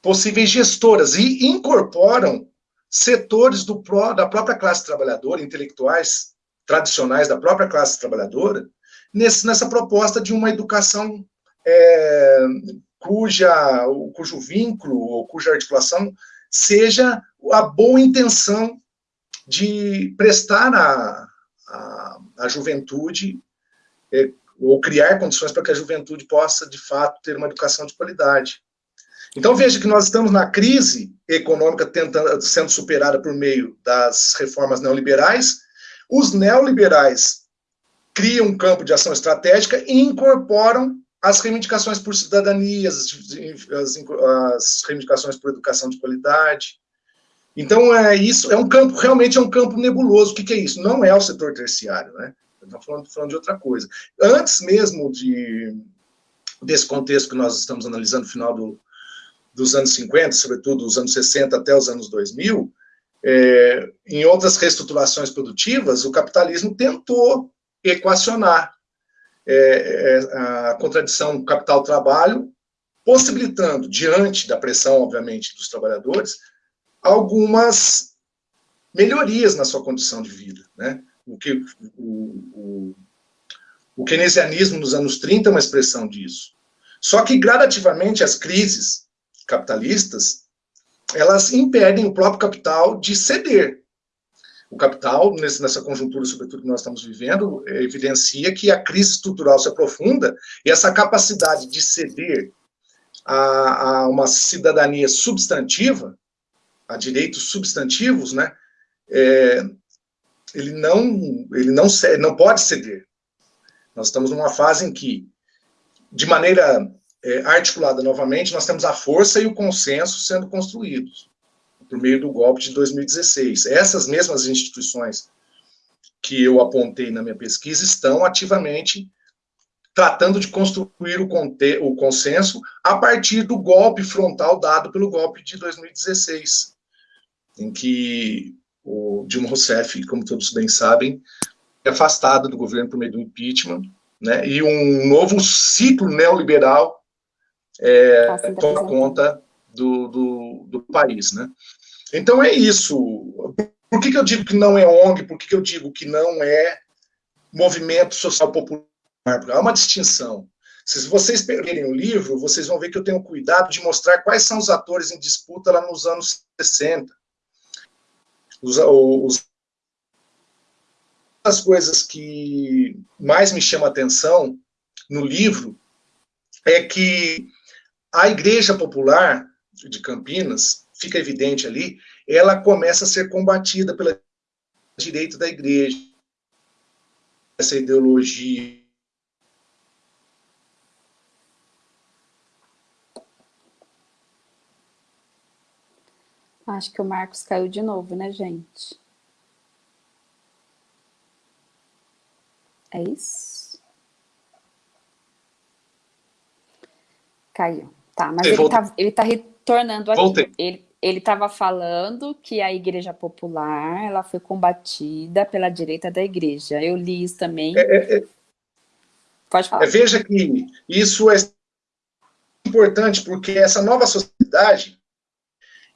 possíveis gestoras e incorporam setores do, da própria classe trabalhadora, intelectuais tradicionais da própria classe trabalhadora, nesse, nessa proposta de uma educação é, cuja, cujo vínculo ou cuja articulação seja a boa intenção de prestar à, à, à juventude é, ou criar condições para que a juventude possa, de fato, ter uma educação de qualidade. Então, veja que nós estamos na crise econômica tentando, sendo superada por meio das reformas neoliberais, os neoliberais criam um campo de ação estratégica e incorporam as reivindicações por cidadania, as, as, as reivindicações por educação de qualidade. Então, é isso, é um campo, realmente é um campo nebuloso. O que, que é isso? Não é o setor terciário, né? Estamos falando, falando de outra coisa. Antes mesmo de, desse contexto que nós estamos analisando, final do, dos anos 50, sobretudo dos anos 60 até os anos 2000, é, em outras reestruturações produtivas, o capitalismo tentou equacionar é, é, a contradição capital-trabalho, possibilitando, diante da pressão, obviamente, dos trabalhadores, algumas melhorias na sua condição de vida. Né? o, que, o, o, o keynesianismo nos anos 30 é uma expressão disso. Só que, gradativamente, as crises capitalistas, elas impedem o próprio capital de ceder. O capital, nessa conjuntura, sobretudo, que nós estamos vivendo, evidencia que a crise estrutural se aprofunda e essa capacidade de ceder a, a uma cidadania substantiva, a direitos substantivos, né, é, ele não, ele não, não pode ceder. Nós estamos numa fase em que, de maneira é, articulada novamente, nós temos a força e o consenso sendo construídos por meio do golpe de 2016. Essas mesmas instituições que eu apontei na minha pesquisa estão ativamente tratando de construir o, o consenso a partir do golpe frontal dado pelo golpe de 2016, em que o Dilma Rousseff, como todos bem sabem, é afastada do governo por meio do impeachment, né, e um novo ciclo neoliberal é, toma conta do, do, do, país. Né. Então é isso. Por que, que eu digo que não é ONG? Por que, que eu digo que não é movimento social popular? Há uma distinção. Se vocês lerem o livro, vocês vão ver que eu tenho cuidado de mostrar quais são os atores em disputa lá nos anos 60 os, os, as coisas que mais me chamam a atenção no livro é que a Igreja Popular de Campinas, fica evidente ali, ela começa a ser combatida pela direita da igreja, essa ideologia Acho que o Marcos caiu de novo, né, gente? É isso? Caiu. Tá, mas ele está ele tá retornando aqui. Voltei. Ele, ele estava falando que a igreja popular ela foi combatida pela direita da igreja. Eu li isso também. É, é, é. Pode falar. É, veja que isso é importante porque essa nova sociedade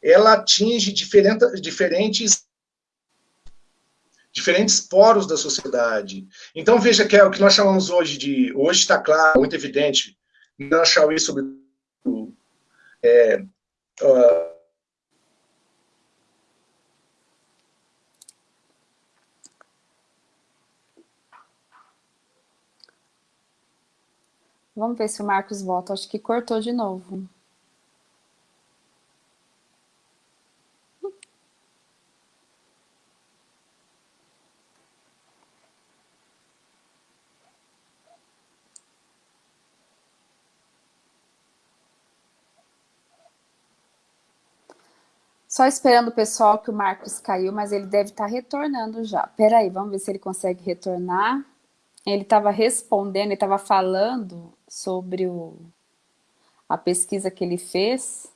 ela atinge diferente, diferentes diferentes poros da sociedade. Então veja que é o que nós chamamos hoje de hoje está claro, muito evidente, não Chauí sobre é, uh, Vamos ver se o Marcos volta. Acho que cortou de novo. Só esperando o pessoal que o Marcos caiu, mas ele deve estar retornando já. Peraí, vamos ver se ele consegue retornar. Ele estava respondendo, ele estava falando sobre o, a pesquisa que ele fez,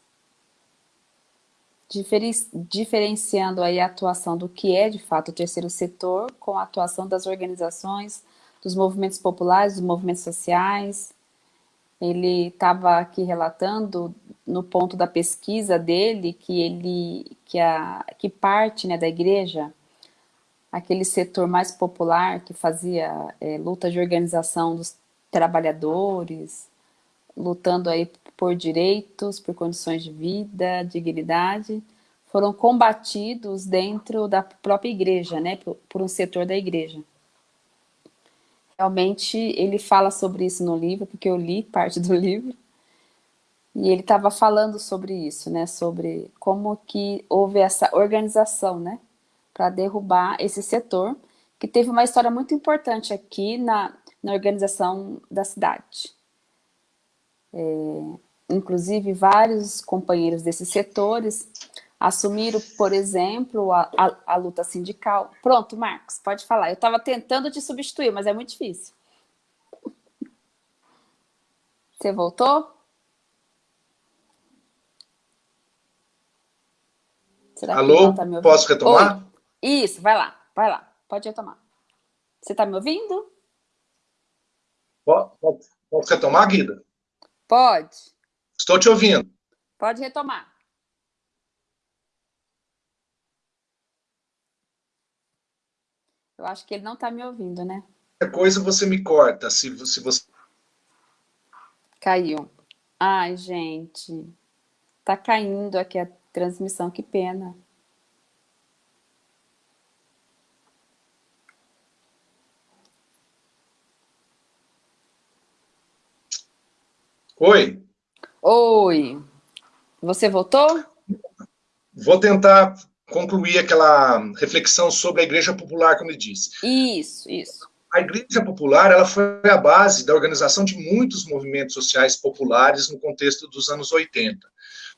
diferenciando aí a atuação do que é de fato o terceiro setor com a atuação das organizações, dos movimentos populares, dos movimentos sociais. Ele estava aqui relatando no ponto da pesquisa dele que ele que a que parte né, da igreja aquele setor mais popular que fazia é, luta de organização dos trabalhadores, lutando aí por direitos, por condições de vida, dignidade, foram combatidos dentro da própria igreja, né, por, por um setor da igreja. Realmente ele fala sobre isso no livro, porque eu li parte do livro, e ele estava falando sobre isso, né, sobre como que houve essa organização, né, para derrubar esse setor, que teve uma história muito importante aqui na, na organização da cidade. É, inclusive, vários companheiros desses setores assumiram, por exemplo, a, a, a luta sindical. Pronto, Marcos, pode falar. Eu estava tentando te substituir, mas é muito difícil. Você voltou? Alô, tá posso retomar? Oi. Isso, vai lá, vai lá, pode retomar. Você está me ouvindo? Posso retomar, Guida? Pode. Estou te ouvindo. Pode retomar. Eu acho que ele não está me ouvindo, né? Qualquer coisa você me corta, se, se você... Caiu. Ai, gente. Tá caindo aqui a transmissão, que pena. Oi. Oi. Você voltou? Vou tentar concluir aquela reflexão sobre a Igreja Popular, como ele disse. Isso, isso. A Igreja Popular ela foi a base da organização de muitos movimentos sociais populares no contexto dos anos 80.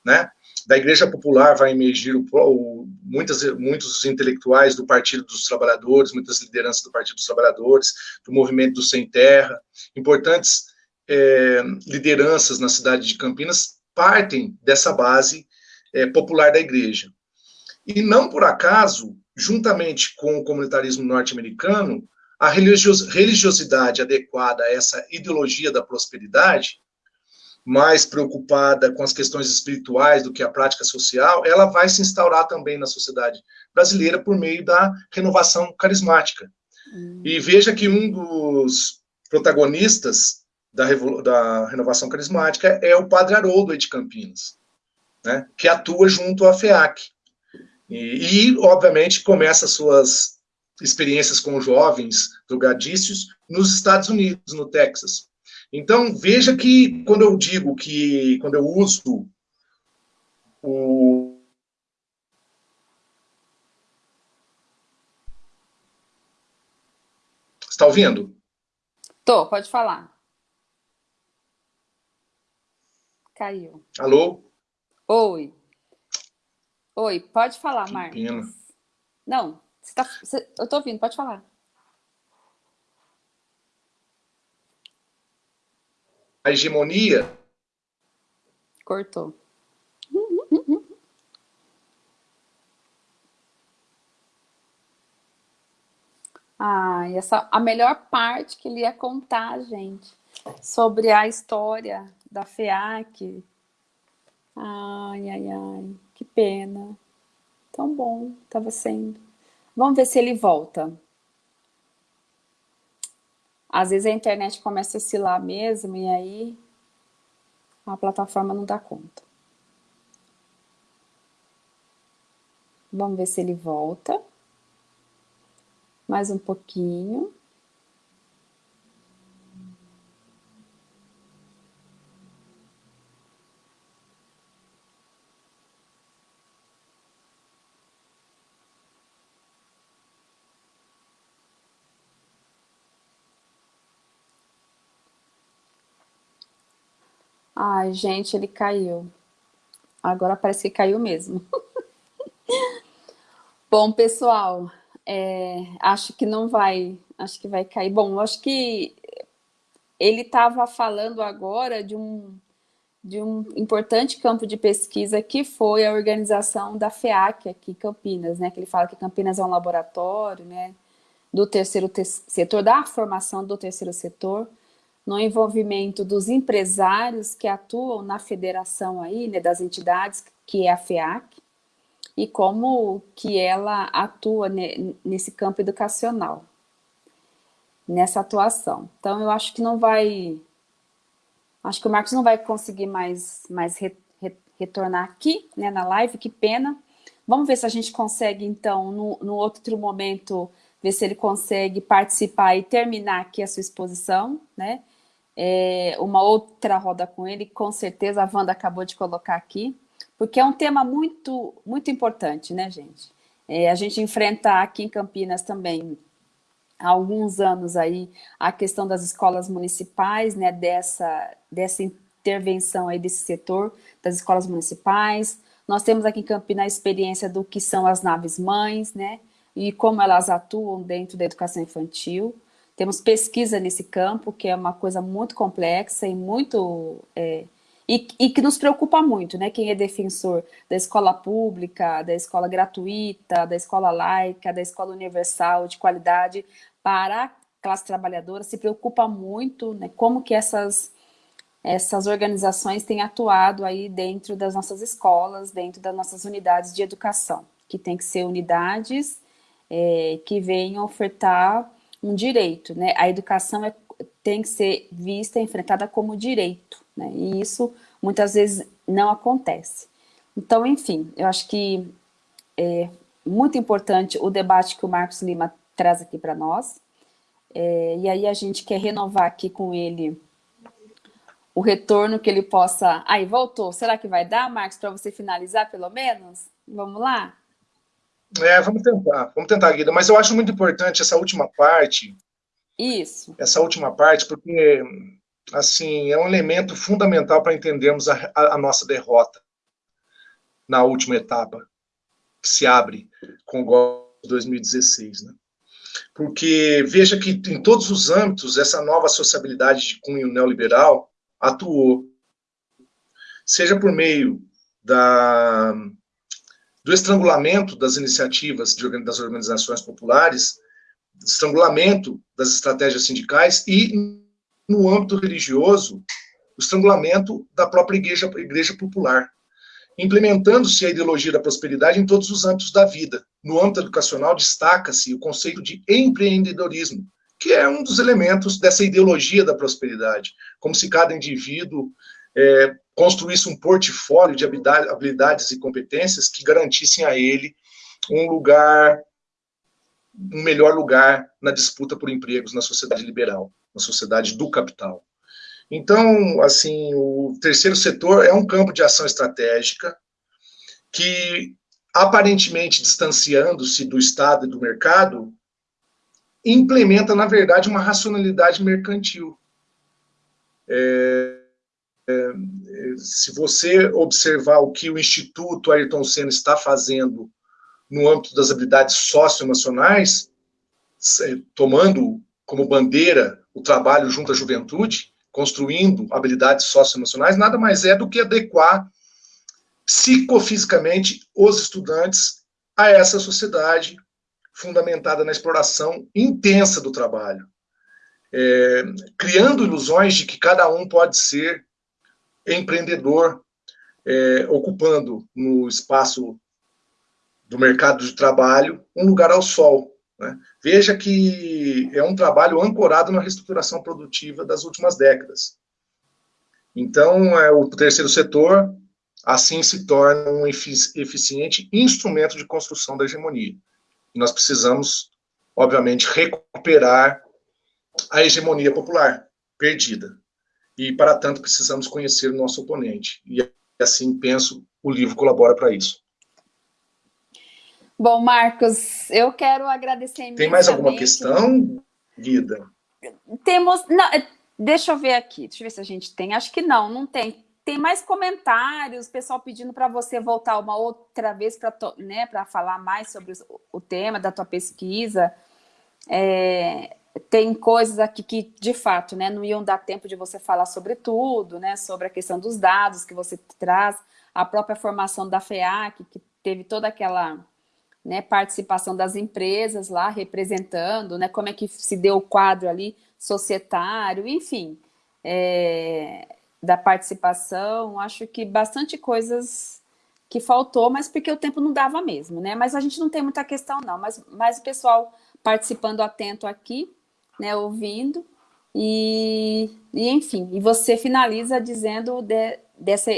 Né? Da Igreja Popular vai emergir o, o, muitas, muitos intelectuais do Partido dos Trabalhadores, muitas lideranças do Partido dos Trabalhadores, do movimento do Sem Terra, importantes é, lideranças na cidade de Campinas partem dessa base é, popular da igreja. E não por acaso, juntamente com o comunitarismo norte-americano, a religiosidade adequada a essa ideologia da prosperidade, mais preocupada com as questões espirituais do que a prática social, ela vai se instaurar também na sociedade brasileira por meio da renovação carismática. Hum. E veja que um dos protagonistas da, da renovação carismática é o Padre Haroldo de Campinas, né, que atua junto à FEAC. E, e, obviamente, começa suas experiências com jovens drogadícios nos Estados Unidos, no Texas. Então, veja que quando eu digo que, quando eu uso o Está ouvindo? Tô, pode falar. Caiu. Alô? Oi. Oi, pode falar, que Marcos. Pena. Não, você tá, você, eu tô ouvindo, pode falar. A hegemonia... Cortou. Ai, ah, essa, a melhor parte que ele ia contar gente sobre a história da FEAC. Ai, ai, ai, que pena. Tão bom estava sendo. Vamos ver se ele volta. Às vezes a internet começa a oscilar mesmo e aí a plataforma não dá conta. Vamos ver se ele volta. Mais um pouquinho. Ai, gente, ele caiu. Agora parece que caiu mesmo. Bom, pessoal, é, acho que não vai, acho que vai cair. Bom, acho que ele estava falando agora de um, de um importante campo de pesquisa que foi a organização da FEAC aqui em Campinas, né? Que ele fala que Campinas é um laboratório, né? Do terceiro te setor, da formação do terceiro setor, no envolvimento dos empresários que atuam na federação aí, né, das entidades, que é a FEAC, e como que ela atua nesse campo educacional, nessa atuação. Então, eu acho que não vai... Acho que o Marcos não vai conseguir mais, mais re, re, retornar aqui, né, na live, que pena. Vamos ver se a gente consegue, então, no, no outro momento, ver se ele consegue participar e terminar aqui a sua exposição, né? É, uma outra roda com ele, com certeza a Wanda acabou de colocar aqui, porque é um tema muito, muito importante, né, gente? É, a gente enfrenta aqui em Campinas também, há alguns anos aí, a questão das escolas municipais, né, dessa, dessa intervenção aí desse setor, das escolas municipais. Nós temos aqui em Campinas a experiência do que são as naves mães, né, e como elas atuam dentro da educação infantil. Temos pesquisa nesse campo, que é uma coisa muito complexa e muito... É, e, e, que nos preocupa muito, né? Quem é defensor da escola pública, da escola gratuita, da escola laica, da escola universal, de qualidade, para a classe trabalhadora, se preocupa muito, né? Como que essas, essas organizações têm atuado aí dentro das nossas escolas, dentro das nossas unidades de educação, que tem que ser unidades é, que venham ofertar um direito, né? A educação é, tem que ser vista, enfrentada como direito, né? E isso muitas vezes não acontece. Então, enfim, eu acho que é muito importante o debate que o Marcos Lima traz aqui para nós. É, e aí a gente quer renovar aqui com ele o retorno que ele possa... Aí, voltou. Será que vai dar, Marcos, para você finalizar, pelo menos? Vamos lá? É, vamos tentar, vamos tentar, Guida. Mas eu acho muito importante essa última parte. Isso. Essa última parte, porque, assim, é um elemento fundamental para entendermos a, a, a nossa derrota na última etapa, que se abre com o golpe de 2016, né? Porque veja que em todos os âmbitos essa nova sociabilidade de cunho neoliberal atuou, seja por meio da do estrangulamento das iniciativas de, das organizações populares, estrangulamento das estratégias sindicais e, no âmbito religioso, o estrangulamento da própria igreja, igreja popular, implementando-se a ideologia da prosperidade em todos os âmbitos da vida. No âmbito educacional, destaca-se o conceito de empreendedorismo, que é um dos elementos dessa ideologia da prosperidade, como se cada indivíduo é, construísse um portfólio de habilidades e competências que garantissem a ele um lugar, um melhor lugar na disputa por empregos na sociedade liberal, na sociedade do capital. Então, assim, o terceiro setor é um campo de ação estratégica que, aparentemente distanciando-se do Estado e do mercado, implementa, na verdade, uma racionalidade mercantil. É, se você observar o que o Instituto Ayrton Senna está fazendo no âmbito das habilidades socioemocionais, tomando como bandeira o trabalho junto à juventude, construindo habilidades socioemocionais, nada mais é do que adequar psicofisicamente os estudantes a essa sociedade fundamentada na exploração intensa do trabalho, é, criando ilusões de que cada um pode ser empreendedor, é, ocupando no espaço do mercado de trabalho um lugar ao sol. Né? Veja que é um trabalho ancorado na reestruturação produtiva das últimas décadas. Então, é, o terceiro setor, assim, se torna um eficiente instrumento de construção da hegemonia. E nós precisamos, obviamente, recuperar a hegemonia popular perdida. E, para tanto, precisamos conhecer o nosso oponente. E, assim, penso, o livro colabora para isso. Bom, Marcos, eu quero agradecer. Tem mais alguma questão, Guida? Temos... Não, é, deixa eu ver aqui, deixa eu ver se a gente tem. Acho que não, não tem. Tem mais comentários, pessoal pedindo para você voltar uma outra vez para né, falar mais sobre o tema da tua pesquisa. É, tem coisas aqui que, de fato, né, não iam dar tempo de você falar sobre tudo, né, sobre a questão dos dados que você traz, a própria formação da FEAC, que teve toda aquela né, participação das empresas lá representando, né, como é que se deu o quadro ali societário, enfim, é, da participação, acho que bastante coisas que faltou, mas porque o tempo não dava mesmo, né? Mas a gente não tem muita questão não, mas, mas o pessoal participando atento aqui, né, ouvindo, e, e enfim, e você finaliza dizendo de, dessa,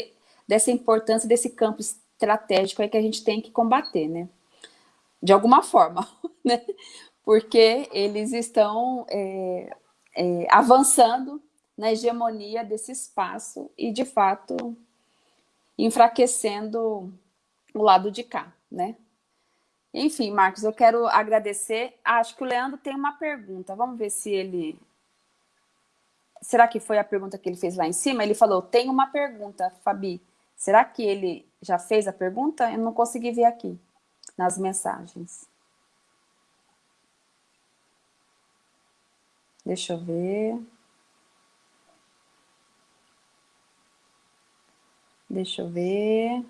dessa importância desse campo estratégico aí que a gente tem que combater, né? De alguma forma, né? Porque eles estão é, é, avançando na hegemonia desse espaço e, de fato, enfraquecendo o lado de cá, né? Enfim, Marcos, eu quero agradecer. Acho que o Leandro tem uma pergunta. Vamos ver se ele... Será que foi a pergunta que ele fez lá em cima? Ele falou, tem uma pergunta, Fabi. Será que ele já fez a pergunta? Eu não consegui ver aqui, nas mensagens. Deixa eu ver. Deixa eu ver.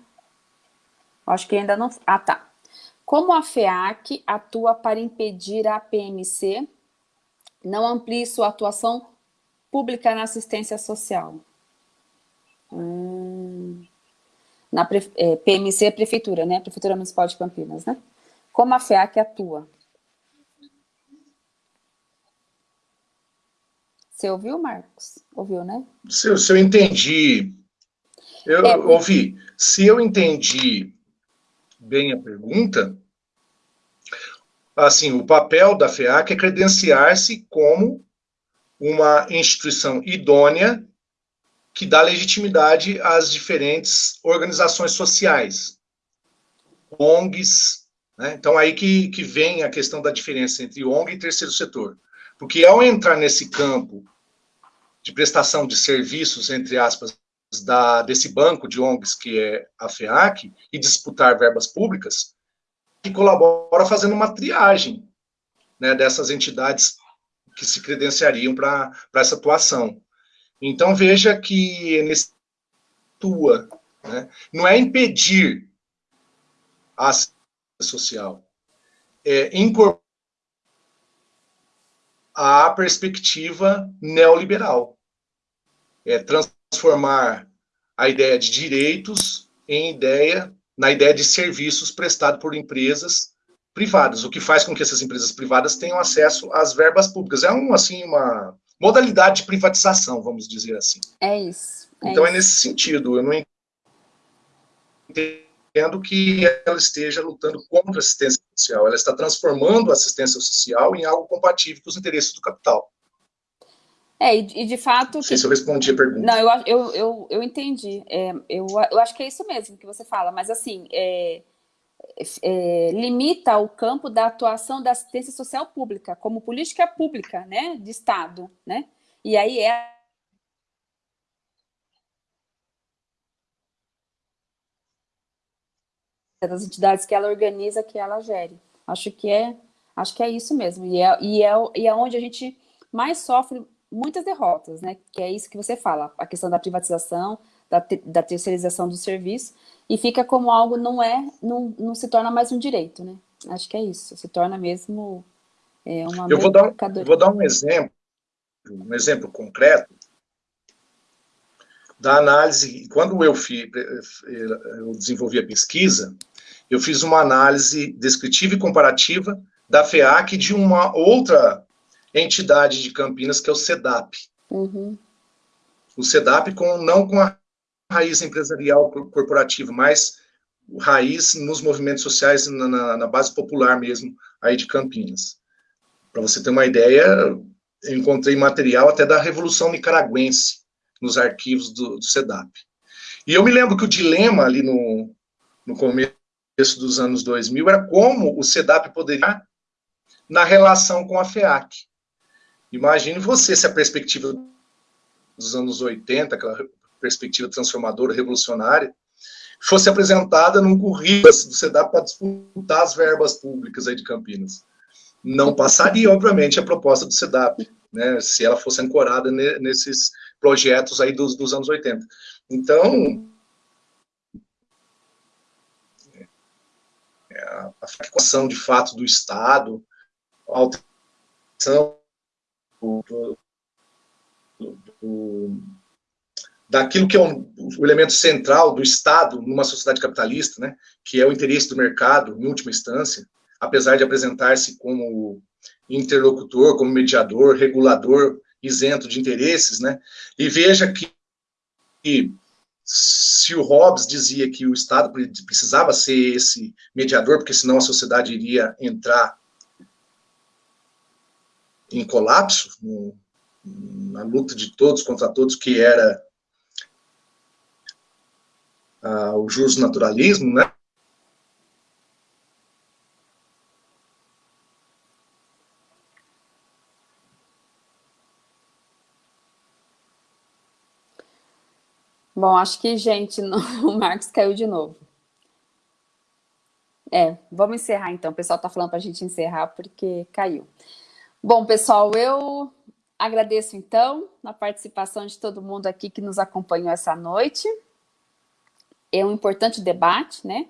Acho que ainda não... Ah, tá. Como a FEAC atua para impedir a PMC não amplie sua atuação pública na assistência social? Hum, na é, PMC é Prefeitura, né? Prefeitura Municipal de Campinas, né? Como a FEAC atua? Você ouviu, Marcos? Ouviu, né? Se, se eu entendi, eu é, ouvi. Se eu entendi bem a pergunta, assim, o papel da FEAC é credenciar-se como uma instituição idônea que dá legitimidade às diferentes organizações sociais, ONGs, né? então aí que, que vem a questão da diferença entre ONG e terceiro setor, porque ao entrar nesse campo de prestação de serviços, entre aspas, da, desse banco de ONGs que é a FEAC, e disputar verbas públicas, que colabora fazendo uma triagem né, dessas entidades que se credenciariam para essa atuação. Então, veja que nesse né, não é impedir a social, é incorporar a perspectiva neoliberal. É transformar a ideia de direitos em ideia, na ideia de serviços prestados por empresas privadas, o que faz com que essas empresas privadas tenham acesso às verbas públicas. É um, assim, uma modalidade de privatização, vamos dizer assim. É isso. É então, é isso. é nesse sentido. Eu não entendo que ela esteja lutando contra a assistência social. Ela está transformando a assistência social em algo compatível com os interesses do capital. É, e, e de fato... Não sei que... se eu respondi a pergunta. Não, eu, eu, eu, eu entendi. É, eu, eu acho que é isso mesmo que você fala, mas assim, é, é, limita o campo da atuação da assistência social pública, como política pública, né, de Estado, né? E aí é das entidades que ela organiza, que ela gere. Acho que é, acho que é isso mesmo. E é, e é, e é onde a gente mais sofre muitas derrotas, né? Que é isso que você fala, a questão da privatização, da, te, da terceirização do serviço, e fica como algo não é, não, não se torna mais um direito, né? Acho que é isso, se torna mesmo é, uma Eu vou dar, um, vou dar um exemplo, um exemplo concreto da análise. Quando eu, fiz, eu desenvolvi a pesquisa, eu fiz uma análise descritiva e comparativa da FEAC de uma outra entidade de Campinas, que é o CEDAP. Uhum. O CEDAP com, não com a raiz empresarial corporativa, mas raiz nos movimentos sociais, na, na base popular mesmo, aí de Campinas. Para você ter uma ideia, eu encontrei material até da Revolução Nicaragüense nos arquivos do, do CEDAP. E eu me lembro que o dilema ali no, no começo dos anos 2000 era como o CEDAP poderia na relação com a FEAC. Imagine você se a perspectiva dos anos 80, aquela perspectiva transformadora, revolucionária, fosse apresentada num currículo do CEDAP para disputar as verbas públicas aí de Campinas. Não passaria, obviamente, a proposta do CEDAP, né, se ela fosse ancorada nesses projetos aí dos, dos anos 80. Então, é, a fracação de fato do Estado, a alteração do, do, daquilo que é um, o elemento central do Estado numa sociedade capitalista, né, que é o interesse do mercado, em última instância, apesar de apresentar-se como interlocutor, como mediador, regulador, isento de interesses, né, e veja que, que se o Hobbes dizia que o Estado precisava ser esse mediador, porque senão a sociedade iria entrar em colapso, no, na luta de todos contra todos, que era ah, o juros naturalismo, né? Bom, acho que, gente, o Marcos caiu de novo. É, vamos encerrar então. O pessoal está falando para a gente encerrar porque caiu. Bom, pessoal, eu agradeço então a participação de todo mundo aqui que nos acompanhou essa noite é um importante debate, né?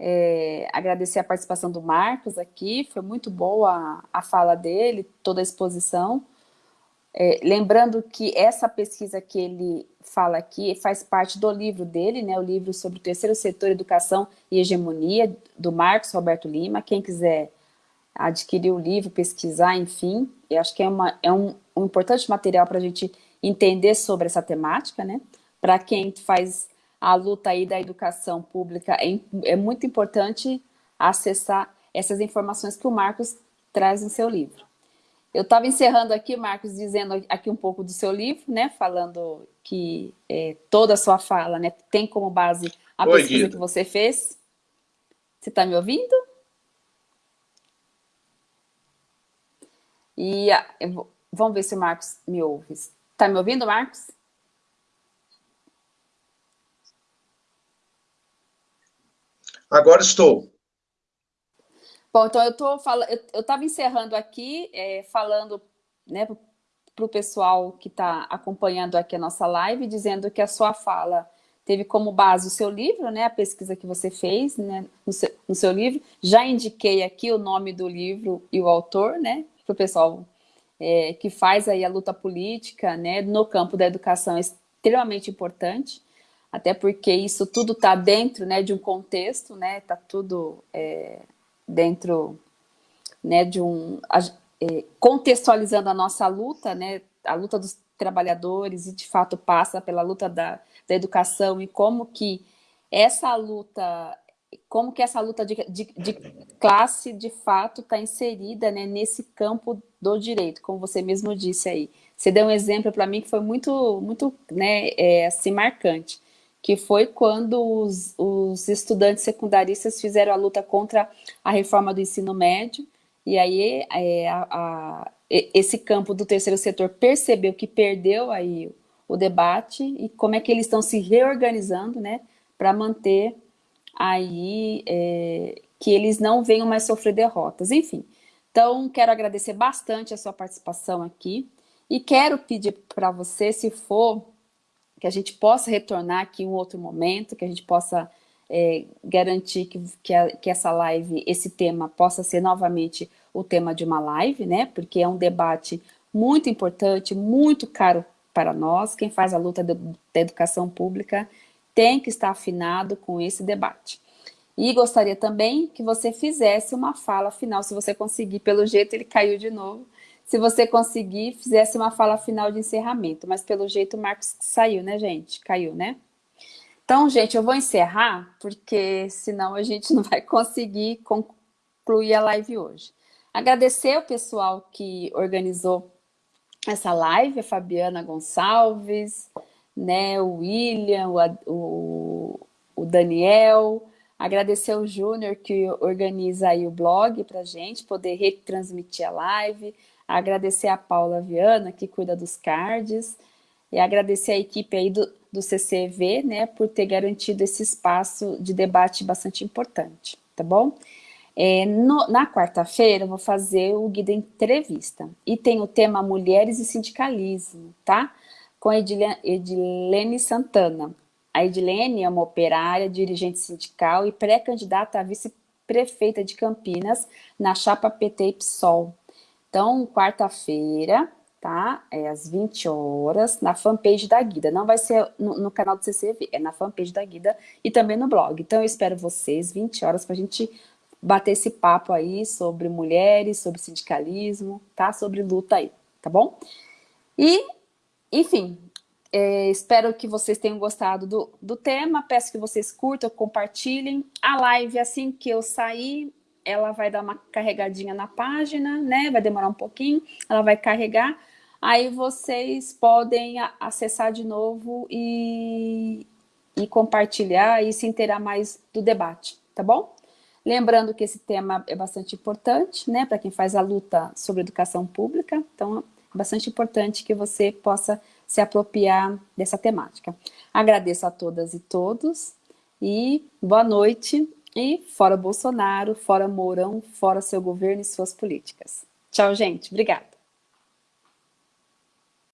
É, agradecer a participação do Marcos aqui, foi muito boa a, fala dele, toda a exposição. É, lembrando que essa pesquisa que ele fala aqui faz parte do livro dele, né, o livro sobre o terceiro setor, educação e hegemonia, do Marcos Roberto Lima. Quem quiser adquirir o livro, pesquisar, enfim, eu acho que é, uma, é um, um importante material para a gente entender sobre essa temática, né? Para quem faz a luta aí da educação pública, é, é muito importante acessar essas informações que o Marcos traz em seu livro. Eu estava encerrando aqui, Marcos, dizendo aqui um pouco do seu livro, né, falando que é, toda a sua fala né, tem como base a Oi, pesquisa que você fez. Você está me ouvindo? E vamos ver se o Marcos me ouve. Está me ouvindo, Marcos? Agora estou. Bom, então eu estou falando, eu estava encerrando aqui, é, falando né, para o pessoal que está acompanhando aqui a nossa live, dizendo que a sua fala teve como base o seu livro, né, a pesquisa que você fez né, no, seu, no seu livro. Já indiquei aqui o nome do livro e o autor, né, para o pessoal é, que faz aí a luta política né, no campo da educação, é extremamente importante até porque isso tudo está dentro né, de um contexto, né, está tudo é, dentro né, de um... É, contextualizando a nossa luta, né, a luta dos trabalhadores e de fato passa pela luta da, da educação e como que essa luta como que essa luta de, de, de classe, de fato, está inserida né, nesse campo do direito, como você mesmo disse aí. Você deu um exemplo para mim que foi muito, muito né, é, assim, marcante que foi quando os, os estudantes secundaristas fizeram a luta contra a reforma do ensino médio, e aí é, a, a, esse campo do terceiro setor percebeu que perdeu aí o debate e como é que eles estão se reorganizando, né, para manter aí é, que eles não venham mais sofrer derrotas, enfim. Então, quero agradecer bastante a sua participação aqui e quero pedir para você, se for que a gente possa retornar aqui em um outro momento, que a gente possa é, garantir que, que, a, que essa live, esse tema, possa ser novamente o tema de uma live, né? Porque é um debate muito importante, muito caro para nós. Quem faz a luta da educação pública tem que estar afinado com esse debate. E gostaria também que você fizesse uma fala final, se você conseguir, pelo jeito ele caiu de novo, se você conseguir, fizesse uma fala final de encerramento, mas pelo jeito o Marcos saiu, né, gente? Caiu, né? Então, gente, eu vou encerrar, porque senão a gente não vai conseguir concluir a live hoje. Agradecer o pessoal que organizou essa live, a Fabiana Gonçalves, né, o William, o, o, Daniel, agradecer o Júnior que organiza aí o blog para gente poder retransmitir a live, agradecer a Paula Viana que cuida dos cards, e agradecer a equipe aí do, do CCV, né, por ter garantido esse espaço de debate bastante importante, tá bom? É, no, na quarta-feira eu vou fazer o guia entrevista e tem o tema Mulheres e Sindicalismo, tá? Com a Edilene, Santana. A Edilene é uma operária, dirigente sindical e pré-candidata a vice-prefeita de Campinas na chapa PT e PSOL. Então, quarta-feira, tá? É às 20 horas, na fanpage da Guida. Não vai ser no, no, canal do CCV, é na fanpage da Guida e também no blog. Então, eu espero vocês, 20 horas, para a gente bater esse papo aí sobre mulheres, sobre sindicalismo, tá? Sobre luta aí, tá bom? E, enfim, é, espero que vocês tenham gostado do, do tema, peço que vocês curtam, compartilhem. A live, assim que eu sair, ela vai dar uma carregadinha na página, né? Vai demorar um pouquinho, ela vai carregar. Aí vocês podem acessar de novo e, e compartilhar e se inteirar mais do debate, tá bom? Lembrando que esse tema é bastante importante, né, para quem faz a luta sobre educação pública, então bastante importante que você possa se apropriar dessa temática. Agradeço a todas e todos e boa noite e fora Bolsonaro, fora Mourão, fora seu governo e suas políticas. Tchau, gente. Obrigada.